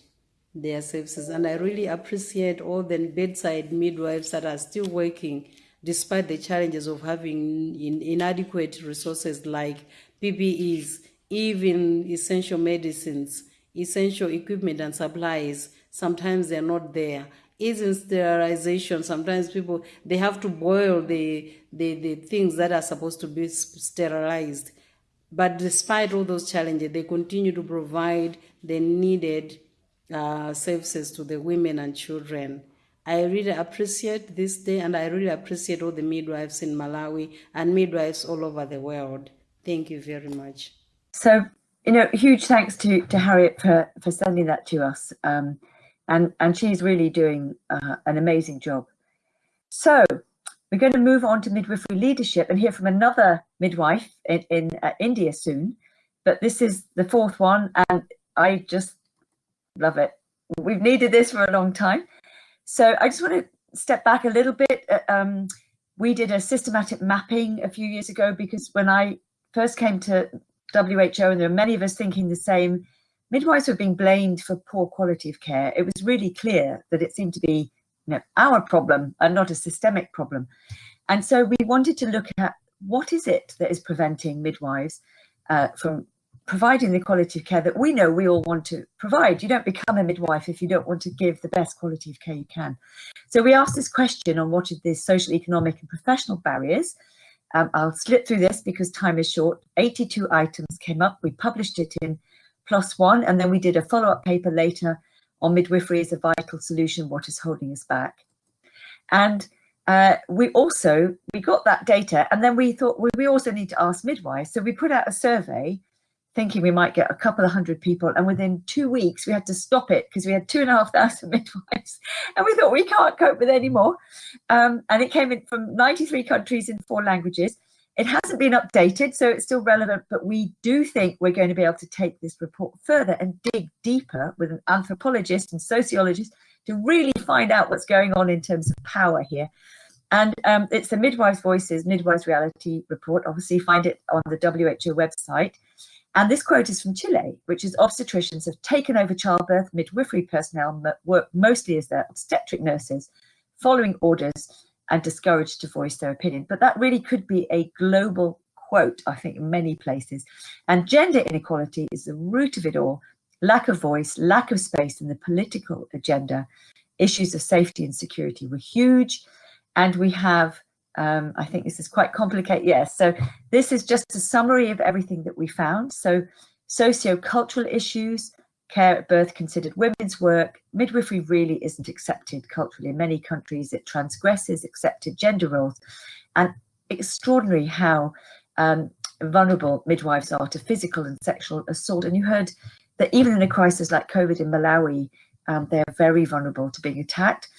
their services. And I really appreciate all the bedside midwives that are still working despite the challenges of having in, inadequate resources like PPEs, even essential medicines, essential equipment and supplies. Sometimes they're not there isn't sterilization. Sometimes people they have to boil the, the the things that are supposed to be sterilized. But despite all those challenges, they continue to provide the needed uh, services to the women and children. I really appreciate this day and I really appreciate all the midwives in Malawi and midwives all over the world. Thank you very much. So, you know, huge thanks to, to Harriet for, for sending that to us. Um, and, and she's really doing uh, an amazing job. So we're going to move on to midwifery leadership and hear from another midwife in, in uh, India soon. But this is the fourth one and I just love it. We've needed this for a long time. So I just want to step back a little bit. Uh, um, we did a systematic mapping a few years ago because when I first came to WHO and there are many of us thinking the same, midwives were being blamed for poor quality of care. It was really clear that it seemed to be you know, our problem and not a systemic problem. And so we wanted to look at what is it that is preventing midwives uh, from providing the quality of care that we know we all want to provide. You don't become a midwife if you don't want to give the best quality of care you can. So we asked this question on what are the social, economic and professional barriers. Um, I'll slip through this because time is short. 82 items came up. We published it in PLOS One, and then we did a follow-up paper later on midwifery as a vital solution, what is holding us back. And uh, we also, we got that data and then we thought, well, we also need to ask midwives. So we put out a survey thinking we might get a couple of hundred people. And within two weeks, we had to stop it because we had two and a half thousand midwives. And we thought we can't cope with any more. Um, and it came in from 93 countries in four languages. It hasn't been updated, so it's still relevant, but we do think we're going to be able to take this report further and dig deeper with an anthropologist and sociologist to really find out what's going on in terms of power here. And um, it's the Midwives Voices Midwives Reality Report. Obviously, find it on the WHO website. And this quote is from Chile, which is obstetricians have taken over childbirth, midwifery personnel work mostly as their obstetric nurses, following orders and discouraged to voice their opinion. But that really could be a global quote, I think, in many places. And gender inequality is the root of it all. Lack of voice, lack of space in the political agenda. Issues of safety and security were huge. And we have um, I think this is quite complicated. Yes, so this is just a summary of everything that we found. So socio-cultural issues, care at birth considered women's work, midwifery really isn't accepted culturally. In many countries, it transgresses accepted gender roles and extraordinary how um, vulnerable midwives are to physical and sexual assault. And you heard that even in a crisis like COVID in Malawi, um, they're very vulnerable to being attacked.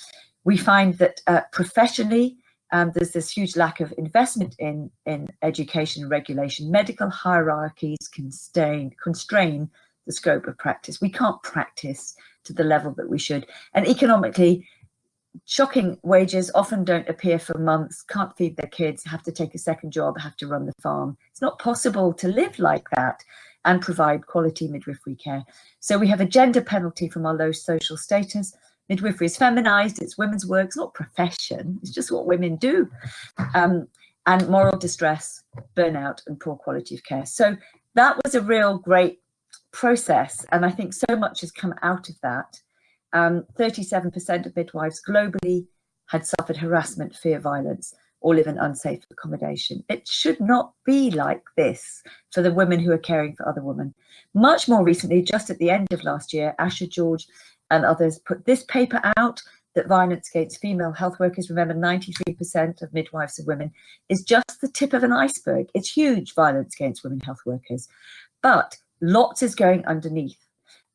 We find that uh, professionally, um, there's this huge lack of investment in, in education regulation. Medical hierarchies constrain, constrain the scope of practice. We can't practice to the level that we should. And economically, shocking wages often don't appear for months, can't feed their kids, have to take a second job, have to run the farm. It's not possible to live like that and provide quality midwifery care. So we have a gender penalty from our low social status, midwifery is feminized, it's women's work, it's not profession, it's just what women do. Um, and moral distress, burnout and poor quality of care. So that was a real great process. And I think so much has come out of that. 37% um, of midwives globally had suffered harassment, fear, violence, or live in unsafe accommodation. It should not be like this for the women who are caring for other women. Much more recently, just at the end of last year, Asha George and others put this paper out that violence against female health workers, remember 93% of midwives are women, is just the tip of an iceberg. It's huge violence against women health workers, but lots is going underneath.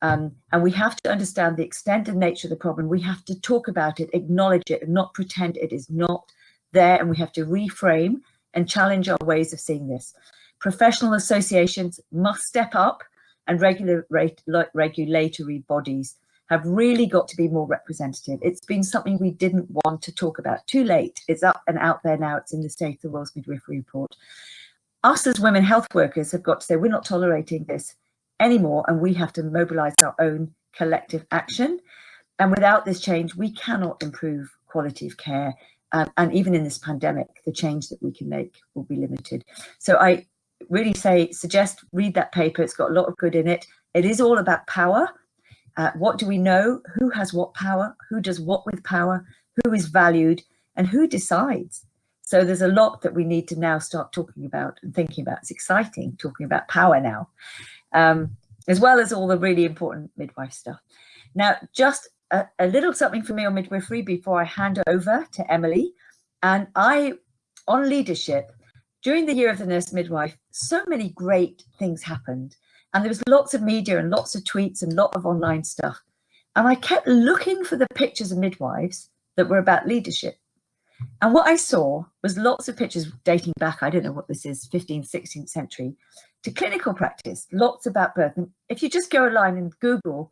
Um, and we have to understand the extent and nature of the problem. We have to talk about it, acknowledge it, and not pretend it is not there. And we have to reframe and challenge our ways of seeing this. Professional associations must step up and regulate, regulatory bodies have really got to be more representative. It's been something we didn't want to talk about. Too late. It's up and out there now. It's in the State of the World's Midwifery Report. Us as women health workers have got to say we're not tolerating this anymore and we have to mobilize our own collective action. And without this change, we cannot improve quality of care. Um, and even in this pandemic, the change that we can make will be limited. So I really say, suggest read that paper. It's got a lot of good in it. It is all about power uh, what do we know? Who has what power? Who does what with power? Who is valued? And who decides? So there's a lot that we need to now start talking about and thinking about. It's exciting talking about power now, um, as well as all the really important midwife stuff. Now, just a, a little something for me on midwifery before I hand over to Emily. And I, on leadership, during the year of the nurse midwife, so many great things happened. And there was lots of media and lots of tweets and lot of online stuff. And I kept looking for the pictures of midwives that were about leadership. And what I saw was lots of pictures dating back, I don't know what this is, 15th, 16th century, to clinical practice, lots about birth. And if you just go online and Google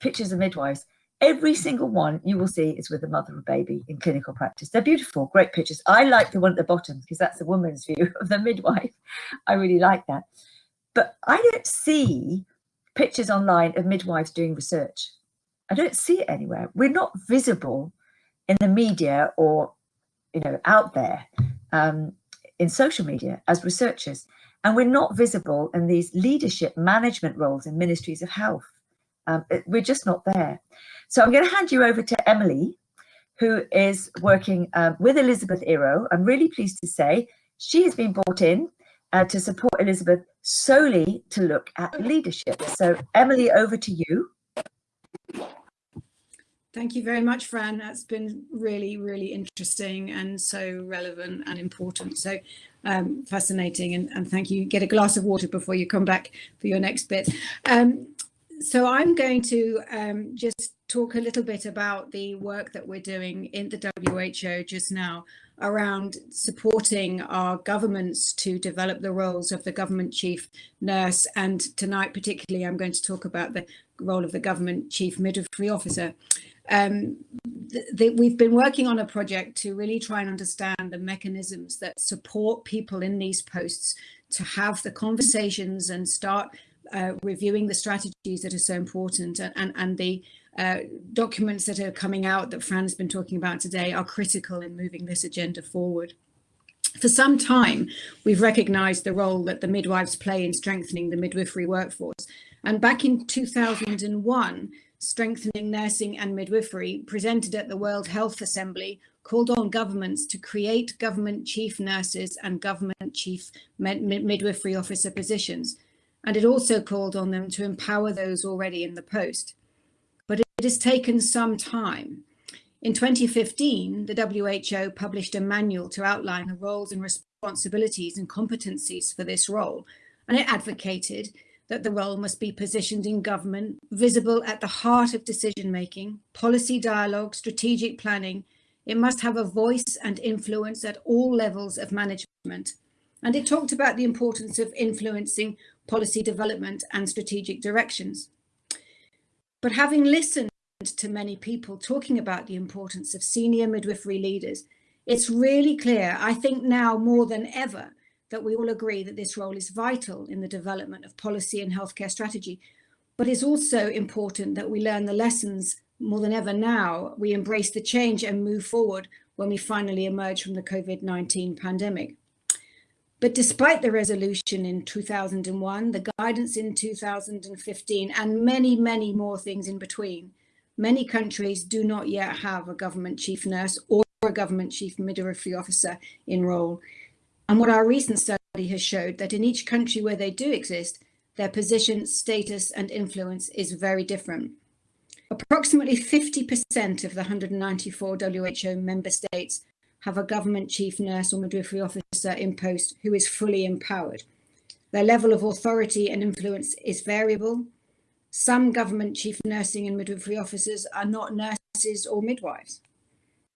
pictures of midwives, every single one you will see is with a mother and baby in clinical practice. They're beautiful, great pictures. I like the one at the bottom because that's the woman's view of the midwife. I really like that. But I don't see pictures online of midwives doing research. I don't see it anywhere. We're not visible in the media or, you know, out there um, in social media as researchers. And we're not visible in these leadership management roles in ministries of health. Um, we're just not there. So I'm going to hand you over to Emily, who is working um, with Elizabeth Iro. I'm really pleased to say she has been brought in uh, to support Elizabeth solely to look at leadership. So Emily, over to you. Thank you very much, Fran. That's been really, really interesting and so relevant and important. So um, fascinating. And, and, thank you. Get a glass of water before you come back for your next bit. Um, so I'm going to um, just talk a little bit about the work that we're doing in the WHO just now around supporting our governments to develop the roles of the government chief nurse. And tonight, particularly, I'm going to talk about the role of the government chief midwifery officer. Um, we've been working on a project to really try and understand the mechanisms that support people in these posts to have the conversations and start uh, reviewing the strategies that are so important and, and, and the uh, documents that are coming out that Fran's been talking about today are critical in moving this agenda forward. For some time, we've recognised the role that the midwives play in strengthening the midwifery workforce. And back in 2001, Strengthening Nursing and Midwifery, presented at the World Health Assembly, called on governments to create government chief nurses and government chief midwifery officer positions. And it also called on them to empower those already in the post. But it has taken some time. In 2015, the WHO published a manual to outline the roles and responsibilities and competencies for this role, and it advocated that the role must be positioned in government, visible at the heart of decision making, policy dialogue, strategic planning. It must have a voice and influence at all levels of management. And it talked about the importance of influencing policy development and strategic directions. But having listened to many people talking about the importance of senior midwifery leaders, it's really clear, I think now more than ever, that we all agree that this role is vital in the development of policy and healthcare strategy. But it's also important that we learn the lessons more than ever now. We embrace the change and move forward when we finally emerge from the COVID-19 pandemic. But despite the resolution in 2001, the guidance in 2015, and many, many more things in between, many countries do not yet have a government chief nurse or a government chief midwifery officer in role. And what our recent study has showed that in each country where they do exist, their position, status and influence is very different. Approximately 50% of the 194 WHO member states have a government chief nurse or midwifery officer in post who is fully empowered. Their level of authority and influence is variable. Some government chief nursing and midwifery officers are not nurses or midwives.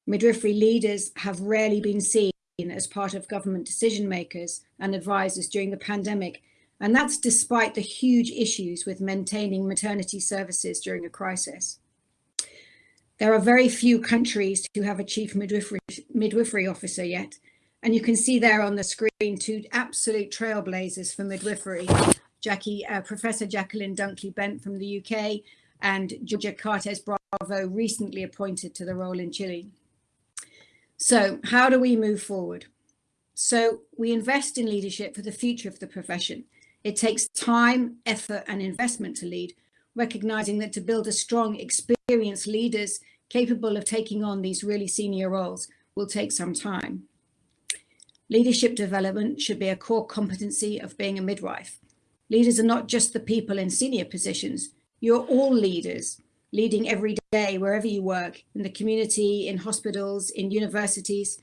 Midwifery leaders have rarely been seen as part of government decision makers and advisors during the pandemic. And that's despite the huge issues with maintaining maternity services during a crisis. There are very few countries who have a chief midwifery, midwifery officer yet. And you can see there on the screen two absolute trailblazers for midwifery. Jackie, uh, Professor Jacqueline Dunkley Bent from the UK and Georgia Cartes Bravo recently appointed to the role in Chile. So how do we move forward? So we invest in leadership for the future of the profession. It takes time, effort and investment to lead, recognizing that to build a strong, experienced leaders capable of taking on these really senior roles will take some time. Leadership development should be a core competency of being a midwife. Leaders are not just the people in senior positions. You're all leaders leading every day wherever you work, in the community, in hospitals, in universities.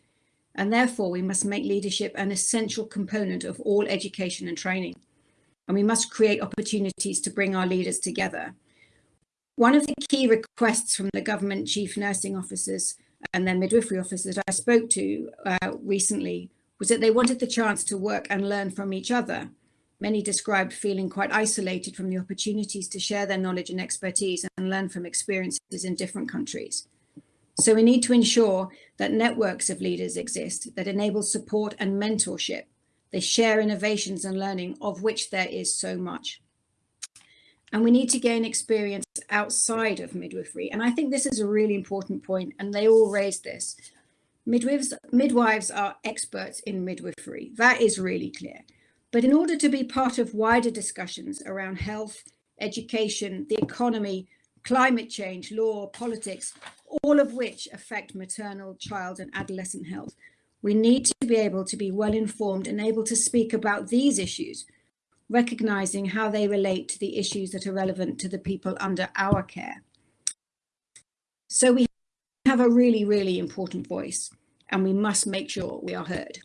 And therefore, we must make leadership an essential component of all education and training. And we must create opportunities to bring our leaders together. One of the key requests from the government chief nursing officers and then midwifery officers I spoke to uh, recently was that they wanted the chance to work and learn from each other Many described feeling quite isolated from the opportunities to share their knowledge and expertise and learn from experiences in different countries. So we need to ensure that networks of leaders exist that enable support and mentorship. They share innovations and learning of which there is so much. And we need to gain experience outside of midwifery. And I think this is a really important point and they all raise this. Midwives, midwives are experts in midwifery. That is really clear. But in order to be part of wider discussions around health, education, the economy, climate change, law, politics, all of which affect maternal, child and adolescent health, we need to be able to be well informed and able to speak about these issues, recognizing how they relate to the issues that are relevant to the people under our care. So we have a really, really important voice and we must make sure we are heard.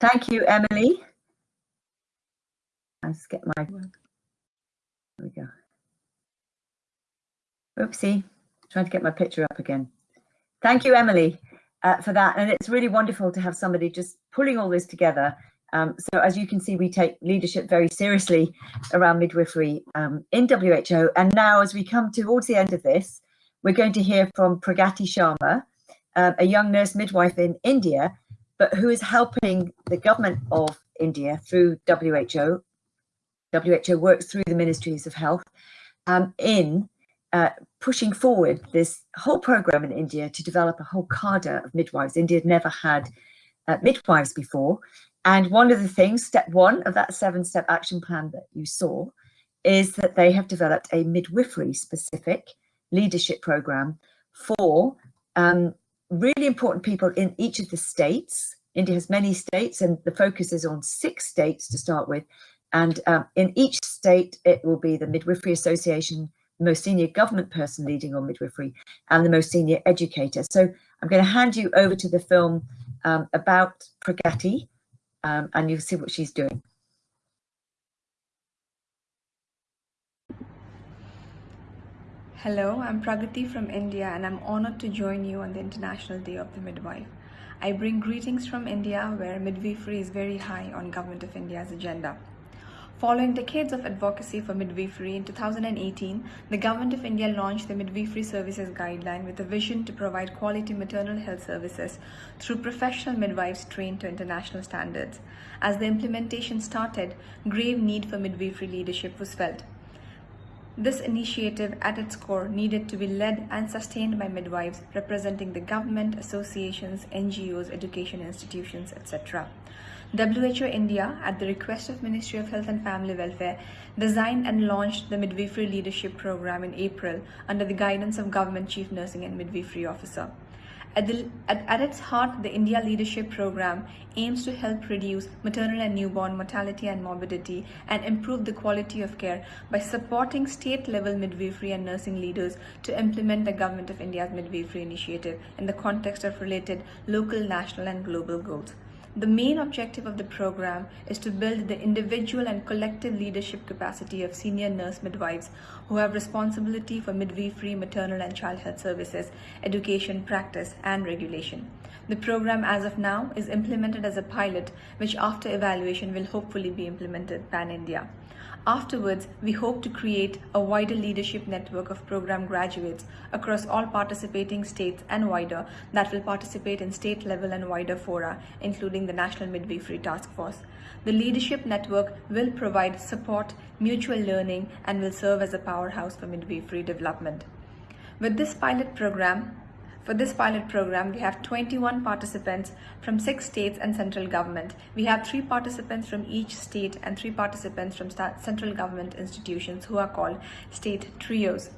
Thank you, Emily. Let's get my, there we go. Oopsie, trying to get my picture up again. Thank you, Emily, uh, for that. And it's really wonderful to have somebody just pulling all this together. Um, so as you can see, we take leadership very seriously around midwifery um, in WHO. And now as we come towards the end of this, we're going to hear from Pragati Sharma, uh, a young nurse midwife in India but who is helping the government of India through WHO. WHO works through the ministries of health um, in uh, pushing forward this whole program in India to develop a whole cadre of midwives. India had never had uh, midwives before. And one of the things, step one of that seven step action plan that you saw, is that they have developed a midwifery specific leadership program for um, really important people in each of the states. India has many states and the focus is on six states to start with. And um, in each state, it will be the Midwifery Association, the most senior government person leading on midwifery and the most senior educator. So I'm going to hand you over to the film um, about Pragati um, and you'll see what she's doing. Hello, I'm Pragati from India and I'm honored to join you on the International Day of the Midwife. I bring greetings from India where midwifery is very high on Government of India's agenda. Following decades of advocacy for midwifery in 2018, the Government of India launched the Midwifery Services Guideline with a vision to provide quality maternal health services through professional midwives trained to international standards. As the implementation started, grave need for midwifery leadership was felt. This initiative at its core needed to be led and sustained by midwives representing the government, associations, NGOs, education institutions, etc. WHO India, at the request of Ministry of Health and Family Welfare, designed and launched the Midwifery Leadership Program in April under the guidance of Government Chief Nursing and Midwifery Officer. At, the, at, at, its heart, the India Leadership Program aims to help reduce maternal and newborn mortality and morbidity and improve the quality of care by supporting state-level midwifery and nursing leaders to implement the Government of India's midwifery initiative in the context of related local, national and global goals. The main objective of the program is to build the individual and collective leadership capacity of senior nurse midwives who have responsibility for midwifery, maternal and child health services, education, practice and regulation. The program as of now is implemented as a pilot which after evaluation will hopefully be implemented pan-India. Afterwards, we hope to create a wider leadership network of program graduates across all participating states and wider that will participate in state level and wider fora, including the National Midwifery Task Force. The leadership network will provide support, mutual learning, and will serve as a powerhouse for midwifery development. With this pilot program, for this pilot program, we have 21 participants from six states and central government. We have three participants from each state and three participants from central government institutions who are called state trios.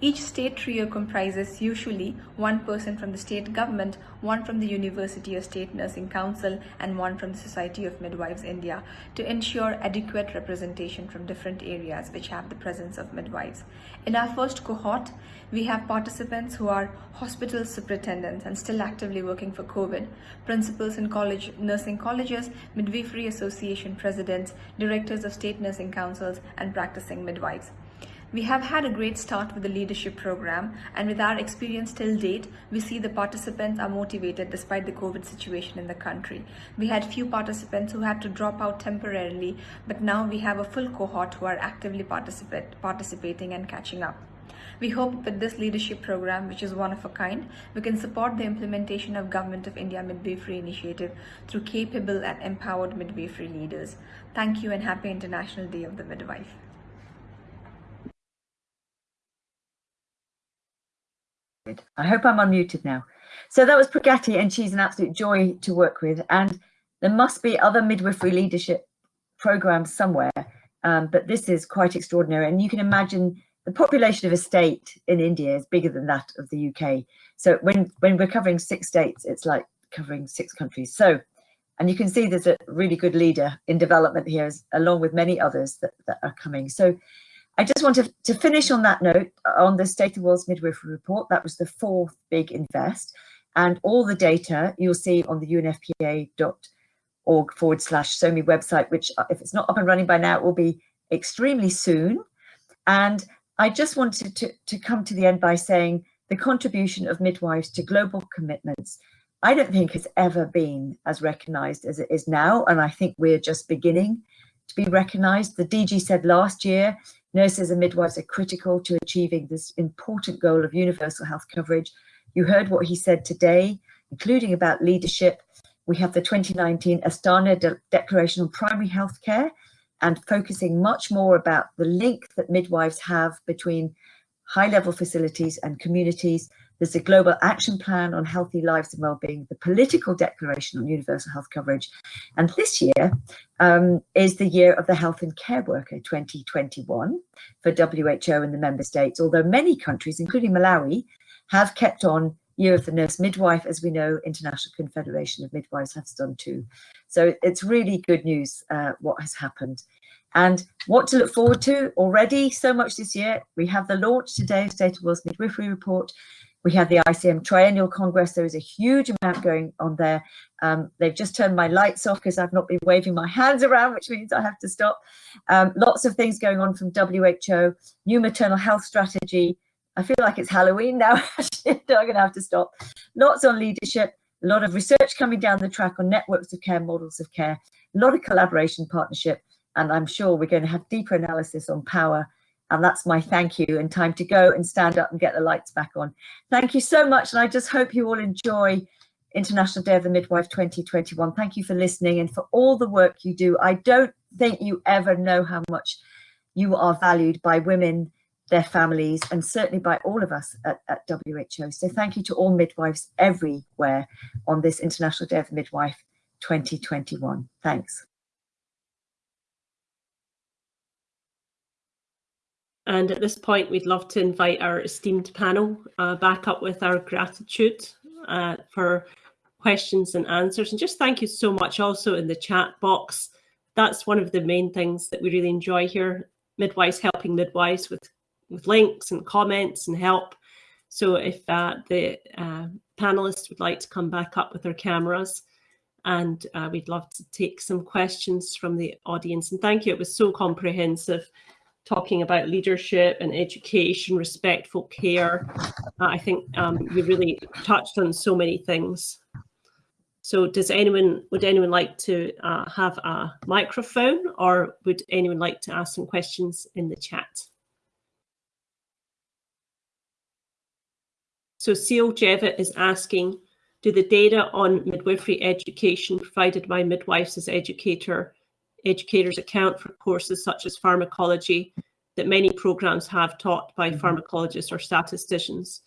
Each state trio comprises usually one person from the state government, one from the University or State Nursing Council, and one from the Society of Midwives India to ensure adequate representation from different areas which have the presence of midwives. In our first cohort, we have participants who are hospital superintendents and still actively working for COVID, principals in college nursing colleges, midwifery association presidents, directors of state nursing councils, and practicing midwives. We have had a great start with the leadership program and with our experience till date, we see the participants are motivated despite the COVID situation in the country. We had few participants who had to drop out temporarily, but now we have a full cohort who are actively participate, participating and catching up. We hope with this leadership program, which is one of a kind, we can support the implementation of Government of India Midwifery Initiative through capable and empowered midwifery leaders. Thank you and happy International Day of the Midwife. I hope I'm unmuted now. So that was Pragati and she's an absolute joy to work with. And there must be other midwifery leadership programs somewhere, um, but this is quite extraordinary. And you can imagine the population of a state in India is bigger than that of the UK. So when, when we're covering six states, it's like covering six countries. So And you can see there's a really good leader in development here, along with many others that, that are coming. So I just want to, to finish on that note on the State of World's Midwifery Report. That was the fourth big invest. And all the data you'll see on the unfpa.org forward slash SoWMy website, which if it's not up and running by now, it will be extremely soon. And I just wanted to, to come to the end by saying the contribution of midwives to global commitments, I don't think has ever been as recognized as it is now. And I think we're just beginning to be recognized. The DG said last year Nurses and midwives are critical to achieving this important goal of universal health coverage. You heard what he said today, including about leadership. We have the 2019 Astana De Declaration on Primary Health Care and focusing much more about the link that midwives have between high level facilities and communities there's a global action plan on healthy lives and well-being, the political declaration on universal health coverage. And this year um, is the year of the health and care worker 2021 for WHO and the member states, although many countries, including Malawi, have kept on Year of the Nurse Midwife, as we know, International Confederation of Midwives has done too. So it's really good news uh, what has happened. And what to look forward to already so much this year. We have the launch today of State of World's Midwifery Report. We have the ICM Triennial Congress. There is a huge amount going on there. Um, they've just turned my lights off because I've not been waving my hands around, which means I have to stop. Um, lots of things going on from WHO, new maternal health strategy. I feel like it's Halloween now. I'm going to have to stop. Lots on leadership, a lot of research coming down the track on networks of care, models of care, a lot of collaboration, partnership, and I'm sure we're going to have deeper analysis on power and that's my thank you and time to go and stand up and get the lights back on. Thank you so much. And I just hope you all enjoy International Day of the Midwife 2021. Thank you for listening and for all the work you do. I don't think you ever know how much you are valued by women, their families, and certainly by all of us at, at WHO. So thank you to all midwives everywhere on this International Day of the Midwife 2021. Thanks. And at this point, we'd love to invite our esteemed panel uh, back up with our gratitude uh, for questions and answers. And just thank you so much also in the chat box. That's one of the main things that we really enjoy here, midwives helping midwives with, with links and comments and help. So if uh, the uh, panelists would like to come back up with their cameras, and uh, we'd love to take some questions from the audience. And thank you, it was so comprehensive talking about leadership and education, respectful care. I think um, you really touched on so many things. So does anyone, would anyone like to uh, have a microphone or would anyone like to ask some questions in the chat? So Seal Jevitt is asking, do the data on midwifery education provided by midwives as educator educators account for courses such as pharmacology that many programs have taught by mm-hmm. pharmacologists or statisticians,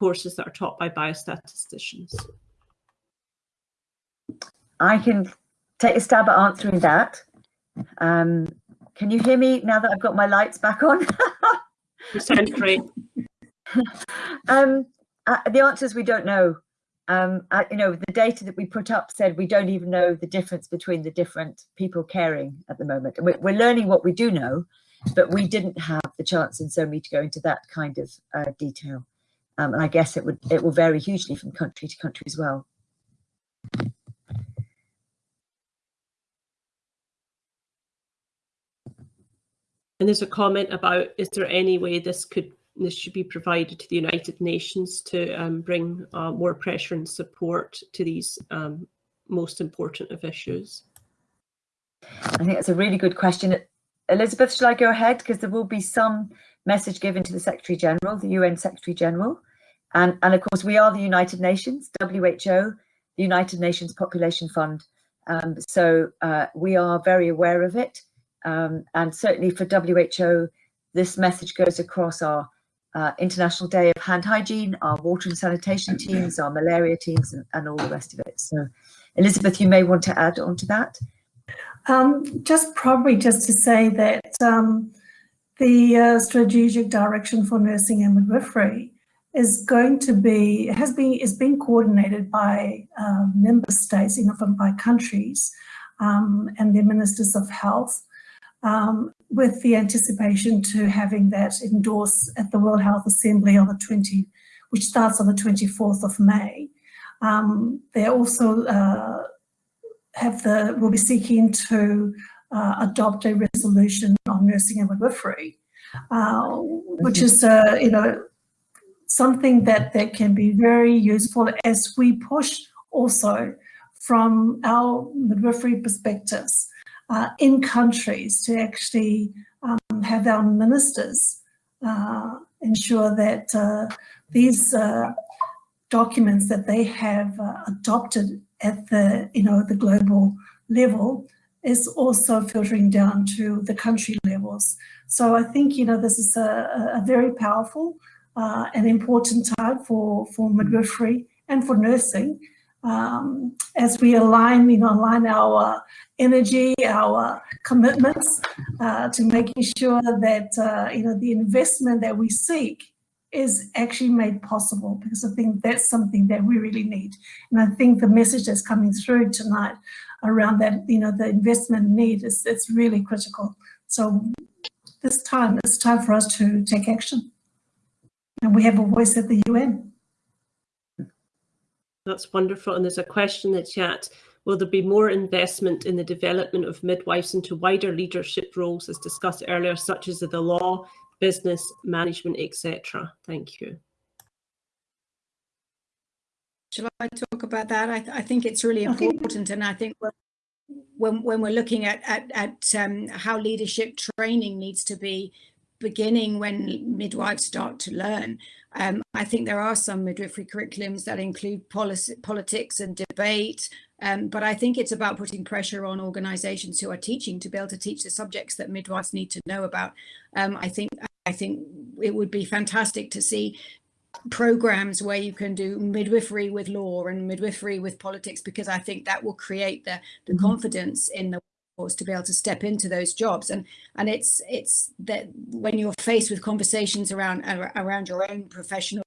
courses that are taught by biostatisticians? I can take a stab at answering that. Um, can you hear me now that I've got my lights back on? you sound great. um, uh, the answer is we don't know um, I, you know, the data that we put up said we don't even know the difference between the different people caring at the moment. And we're, we're learning what we do know, but we didn't have the chance in SoWMy to go into that kind of uh, detail. Um, and I guess it would it will vary hugely from country to country as well. And there's a comment about, is there any way this could this should be provided to the United Nations to um, bring uh, more pressure and support to these um, most important of issues? I think that's a really good question. Elizabeth, shall I go ahead? Because there will be some message given to the Secretary General, the UN Secretary General. And, and of course, we are the United Nations, WHO, the United Nations Population Fund. Um, so uh, we are very aware of it. Um, and certainly for WHO, this message goes across our uh, International Day of Hand Hygiene, our water and sanitation teams, our malaria teams, and, and, all the rest of it. So, Elizabeth, you may want to add on to that. Um, just probably just to say that um, the uh, strategic direction for nursing and midwifery is going to be, has been, is being coordinated by um, member states, you know, by countries um, and their ministers of health um, with the anticipation to having that endorsed at the World Health Assembly on the 20, which starts on the 24th of May. Um, they also uh, have the, will be seeking to uh, adopt a resolution on nursing and midwifery, uh, which is, uh, you know, something that, that can be very useful as we push also from our midwifery perspectives uh, in countries to actually um, have our ministers uh, ensure that uh, these uh, documents that they have uh, adopted at the, you know, the global level is also filtering down to the country levels. So I think, you know, this is a, a very powerful uh, an important time for, for midwifery and for nursing um, as we align, you know, align our energy, our commitments uh, to making sure that, uh, you know, the investment that we seek is actually made possible because I think that's something that we really need. And I think the message that's coming through tonight around that, you know, the investment need is it's really critical. So this time, it's time for us to take action and we have a voice at the UN. That's wonderful. And there's a question in the chat. Will there be more investment in the development of midwives into wider leadership roles as discussed earlier, such as the law, business, management, etc.? Thank you. Shall I talk about that? I, th I think it's really important, and I think when when we're looking at at, at um, how leadership training needs to be beginning when midwives start to learn. Um, I think there are some midwifery curriculums that include policy, politics and debate, um, but I think it's about putting pressure on organisations who are teaching to be able to teach the subjects that midwives need to know about. Um, I think I think it would be fantastic to see programs where you can do midwifery with law and midwifery with politics because I think that will create the, the mm -hmm. confidence in the to be able to step into those jobs. And and it's it's that when you're faced with conversations around around your own professional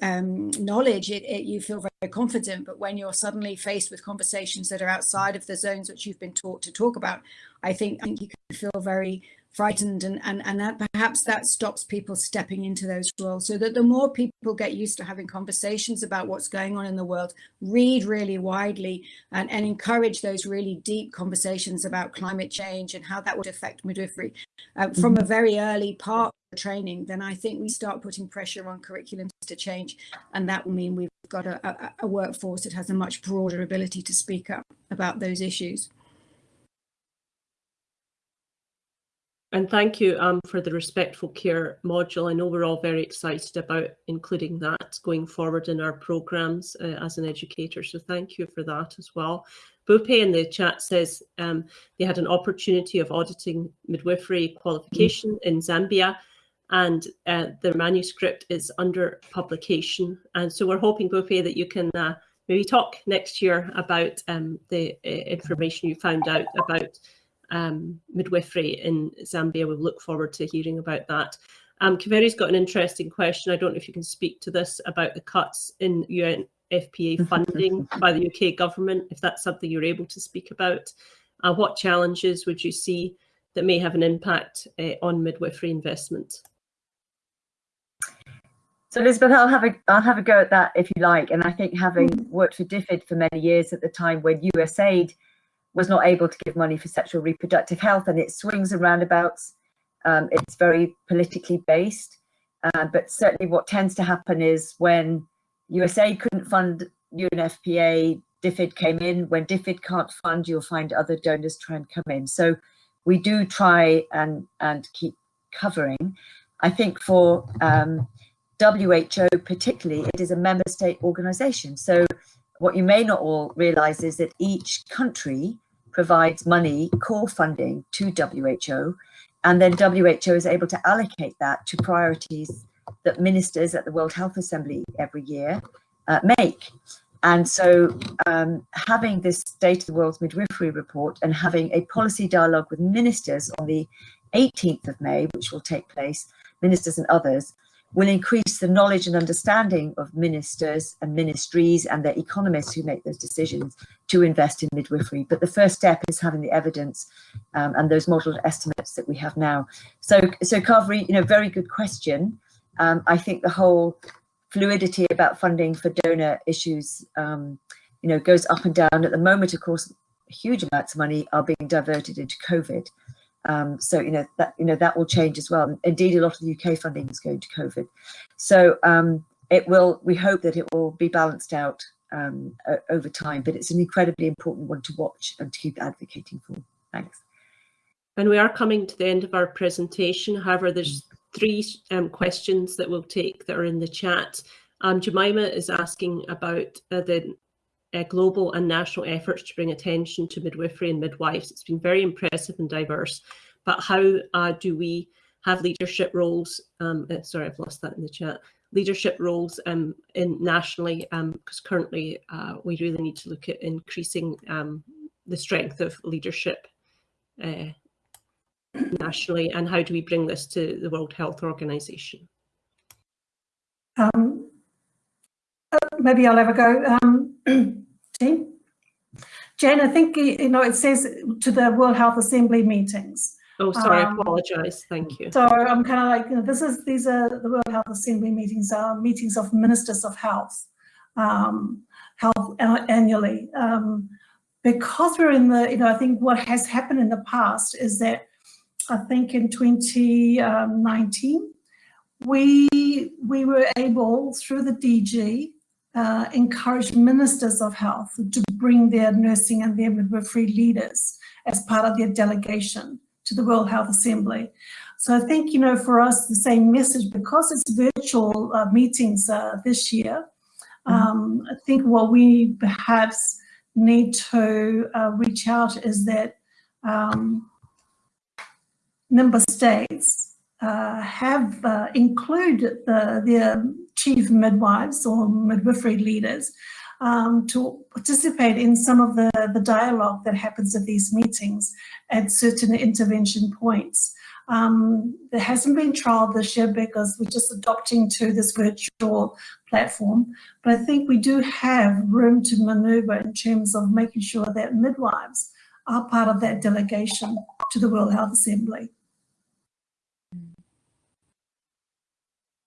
um, knowledge it, it, you feel very confident. But when you're suddenly faced with conversations that are outside of the zones which you've been taught to talk about I think I think you can feel very frightened and, and, and that perhaps that stops people stepping into those roles so that the more people get used to having conversations about what's going on in the world, read really widely and, and encourage those really deep conversations about climate change and how that would affect midwifery uh, from a mm-hmm. very early part of the training, then I think we start putting pressure on curriculums to change. And that will mean we've got a, a, a workforce that has a much broader ability to speak up about those issues. And thank you um, for the respectful care module. I know we're all very excited about including that going forward in our programmes uh, as an educator. So thank you for that as well. Bupe in the chat says um, they had an opportunity of auditing midwifery qualification in Zambia and uh, the manuscript is under publication. And so we're hoping, Bupe, that you can uh, maybe talk next year about um, the uh, information you found out about um, midwifery in Zambia. We'll look forward to hearing about that. Um, Kaveri's got an interesting question. I don't know if you can speak to this about the cuts in UNFPA funding by the UK government, if that's something you're able to speak about. Uh, what challenges would you see that may have an impact uh, on midwifery investment? So Elizabeth, I'll have a I'll have a go at that if you like. And I think having worked for DFID for many years at the time when USAID was not able to give money for sexual reproductive health and it swings and roundabouts. Um, it's very politically based, uh, but certainly what tends to happen is when USA couldn't fund UNFPA, DFID came in. When DFID can't fund, you'll find other donors try and come in. So we do try and, and keep covering. I think for um, WHO particularly, it is a member state organization. So what you may not all realize is that each country provides money, core funding to WHO, and then WHO is able to allocate that to priorities that ministers at the World Health Assembly every year uh, make. And so um, having this State of the World's Midwifery report and having a policy dialogue with ministers on the 18th of May, which will take place, ministers and others, will increase the knowledge and understanding of ministers and ministries and their economists who make those decisions to invest in midwifery. But the first step is having the evidence um, and those modelled estimates that we have now. So, so Kaveri, you know, very good question. Um, I think the whole fluidity about funding for donor issues, um, you know, goes up and down. At the moment, of course, huge amounts of money are being diverted into COVID. Um, so you know that you know that will change as well. Indeed, a lot of the UK funding is going to COVID. So um, it will. We hope that it will be balanced out um, over time. But it's an incredibly important one to watch and to keep advocating for. Thanks. And we are coming to the end of our presentation. However, there's three um, questions that we'll take that are in the chat. Um, Jemima is asking about uh, the uh, global and national efforts to bring attention to midwifery and midwives. It's been very impressive and diverse, but how uh, do we have leadership roles? Um, uh, sorry, I've lost that in the chat. Leadership roles um, in nationally, because um, currently uh, we really need to look at increasing um, the strength of leadership uh, nationally, and how do we bring this to the World Health Organization? Um, maybe I'll have a go. Um, team. Jane, I think, you know, it says to the World Health Assembly meetings. Oh, sorry, um, I apologize. Thank you. So I'm kind of like, you know, this is, these are the World Health Assembly meetings are meetings of ministers of health, um, health annually. Um, because we're in the, you know, I think what has happened in the past is that I think in 2019, we, we were able, through the DG, uh, encourage ministers of health to bring their nursing and their midwifery leaders as part of their delegation to the World Health Assembly. So I think, you know, for us, the same message, because it's virtual uh, meetings uh, this year, mm-hmm. um, I think what we perhaps need to uh, reach out is that um, member states uh, have uh, included the, their chief midwives or midwifery leaders um, to participate in some of the, the dialogue that happens at these meetings at certain intervention points. Um, there hasn't been trial this year because we're just adopting to this virtual platform, but I think we do have room to maneuver in terms of making sure that midwives are part of that delegation to the World Health Assembly.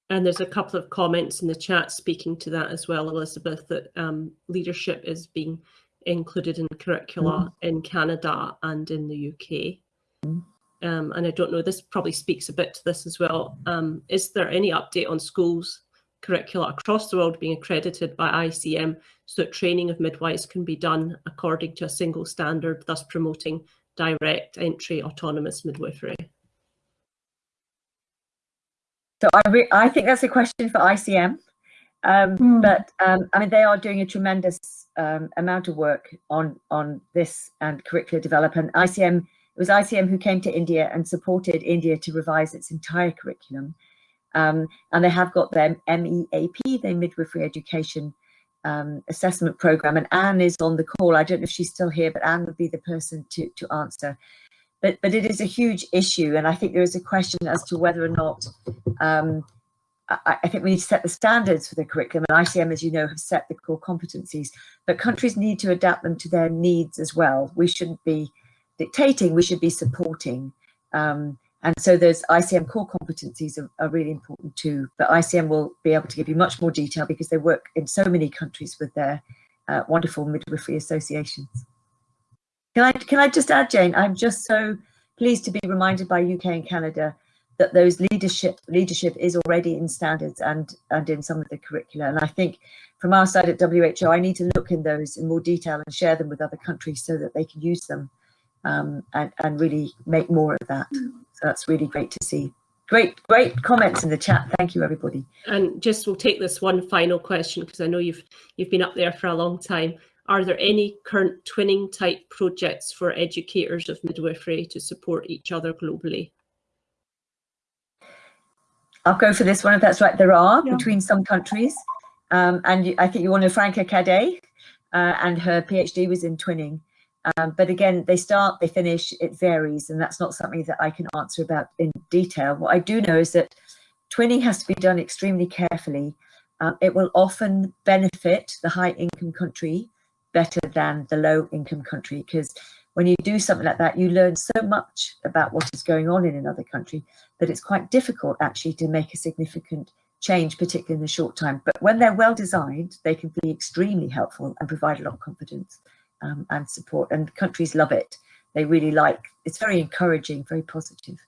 And there's a couple of comments in the chat speaking to that as well, Elizabeth, that um, leadership is being included in curricula mm. in Canada and in the UK. Mm. Um, and I don't know, this probably speaks a bit to this as well. Um, is there any update on schools curricula across the world being accredited by ICM so that training of midwives can be done according to a single standard, thus promoting direct entry autonomous midwifery? So I, I think that's a question for ICM. Um, mm. But um, I mean, they are doing a tremendous um, amount of work on on this and curricular development. ICM it was ICM who came to India and supported India to revise its entire curriculum. Um, and they have got their MEAP, their midwifery education um, assessment program. And Anne is on the call. I don't know if she's still here, but Anne would be the person to to answer but but it is a huge issue, and I think there is a question as to whether or not. Um, I, I, think we need to set the standards for the curriculum, and ICM, as you know, have set the core competencies. But countries need to adapt them to their needs as well. We shouldn't be dictating; we should be supporting. Um, and so those ICM core competencies are, are, really important too. But ICM will be able to give you much more detail because they work in so many countries with their uh, wonderful midwifery associations. Can I, can I just add, Jane, I'm just so pleased to be reminded by UK and Canada that those leadership leadership is already in standards and and in some of the curricula. And I think from our side at WHO, I need to look in those in more detail and share them with other countries so that they can use them um, and, and really make more of that. So that's really great to see. Great, great comments in the chat. Thank you, everybody. And just we'll take this one final question because I know you've you've been up there for a long time. Are there any current twinning type projects for educators of midwifery to support each other globally? I'll go for this one if that's right. There are yeah. between some countries. Um, and you, I think you want to Franka Cadée uh, and her PhD was in twinning. Um, but again, they start, they finish, it varies. And that's not something that I can answer about in detail. What I do know is that twinning has to be done extremely carefully. Uh, it will often benefit the high income country better than the low income country because when you do something like that, you learn so much about what is going on in another country that it's quite difficult actually to make a significant change, particularly in the short time. But when they're well designed, they can be extremely helpful and provide a lot of confidence um, and support. And countries love it. They really like, it's very encouraging, very positive.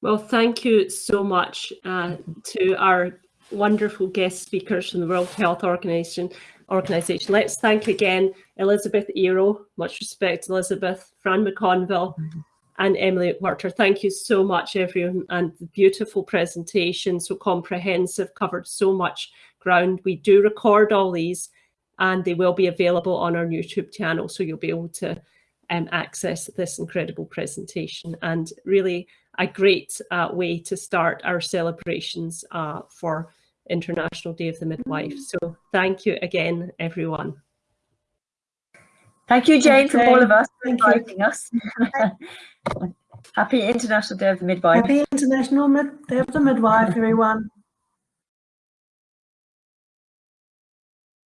Well, thank you so much uh, to our wonderful guest speakers from the World Health Organization. Organization. Let's thank again Elizabeth Iro, much respect Elizabeth, Fran McConville and Emily McWhirter. Thank you so much everyone and the beautiful presentation, so comprehensive, covered so much ground. We do record all these and they will be available on our YouTube channel so you'll be able to um, access this incredible presentation and really a great uh, way to start our celebrations uh, for International Day of the Midwife. So thank you again, everyone. Thank you, Jane, from all of us for Thank you. inviting us. Happy International Day of the Midwife. Happy International Mid- Day of the Midwife, everyone.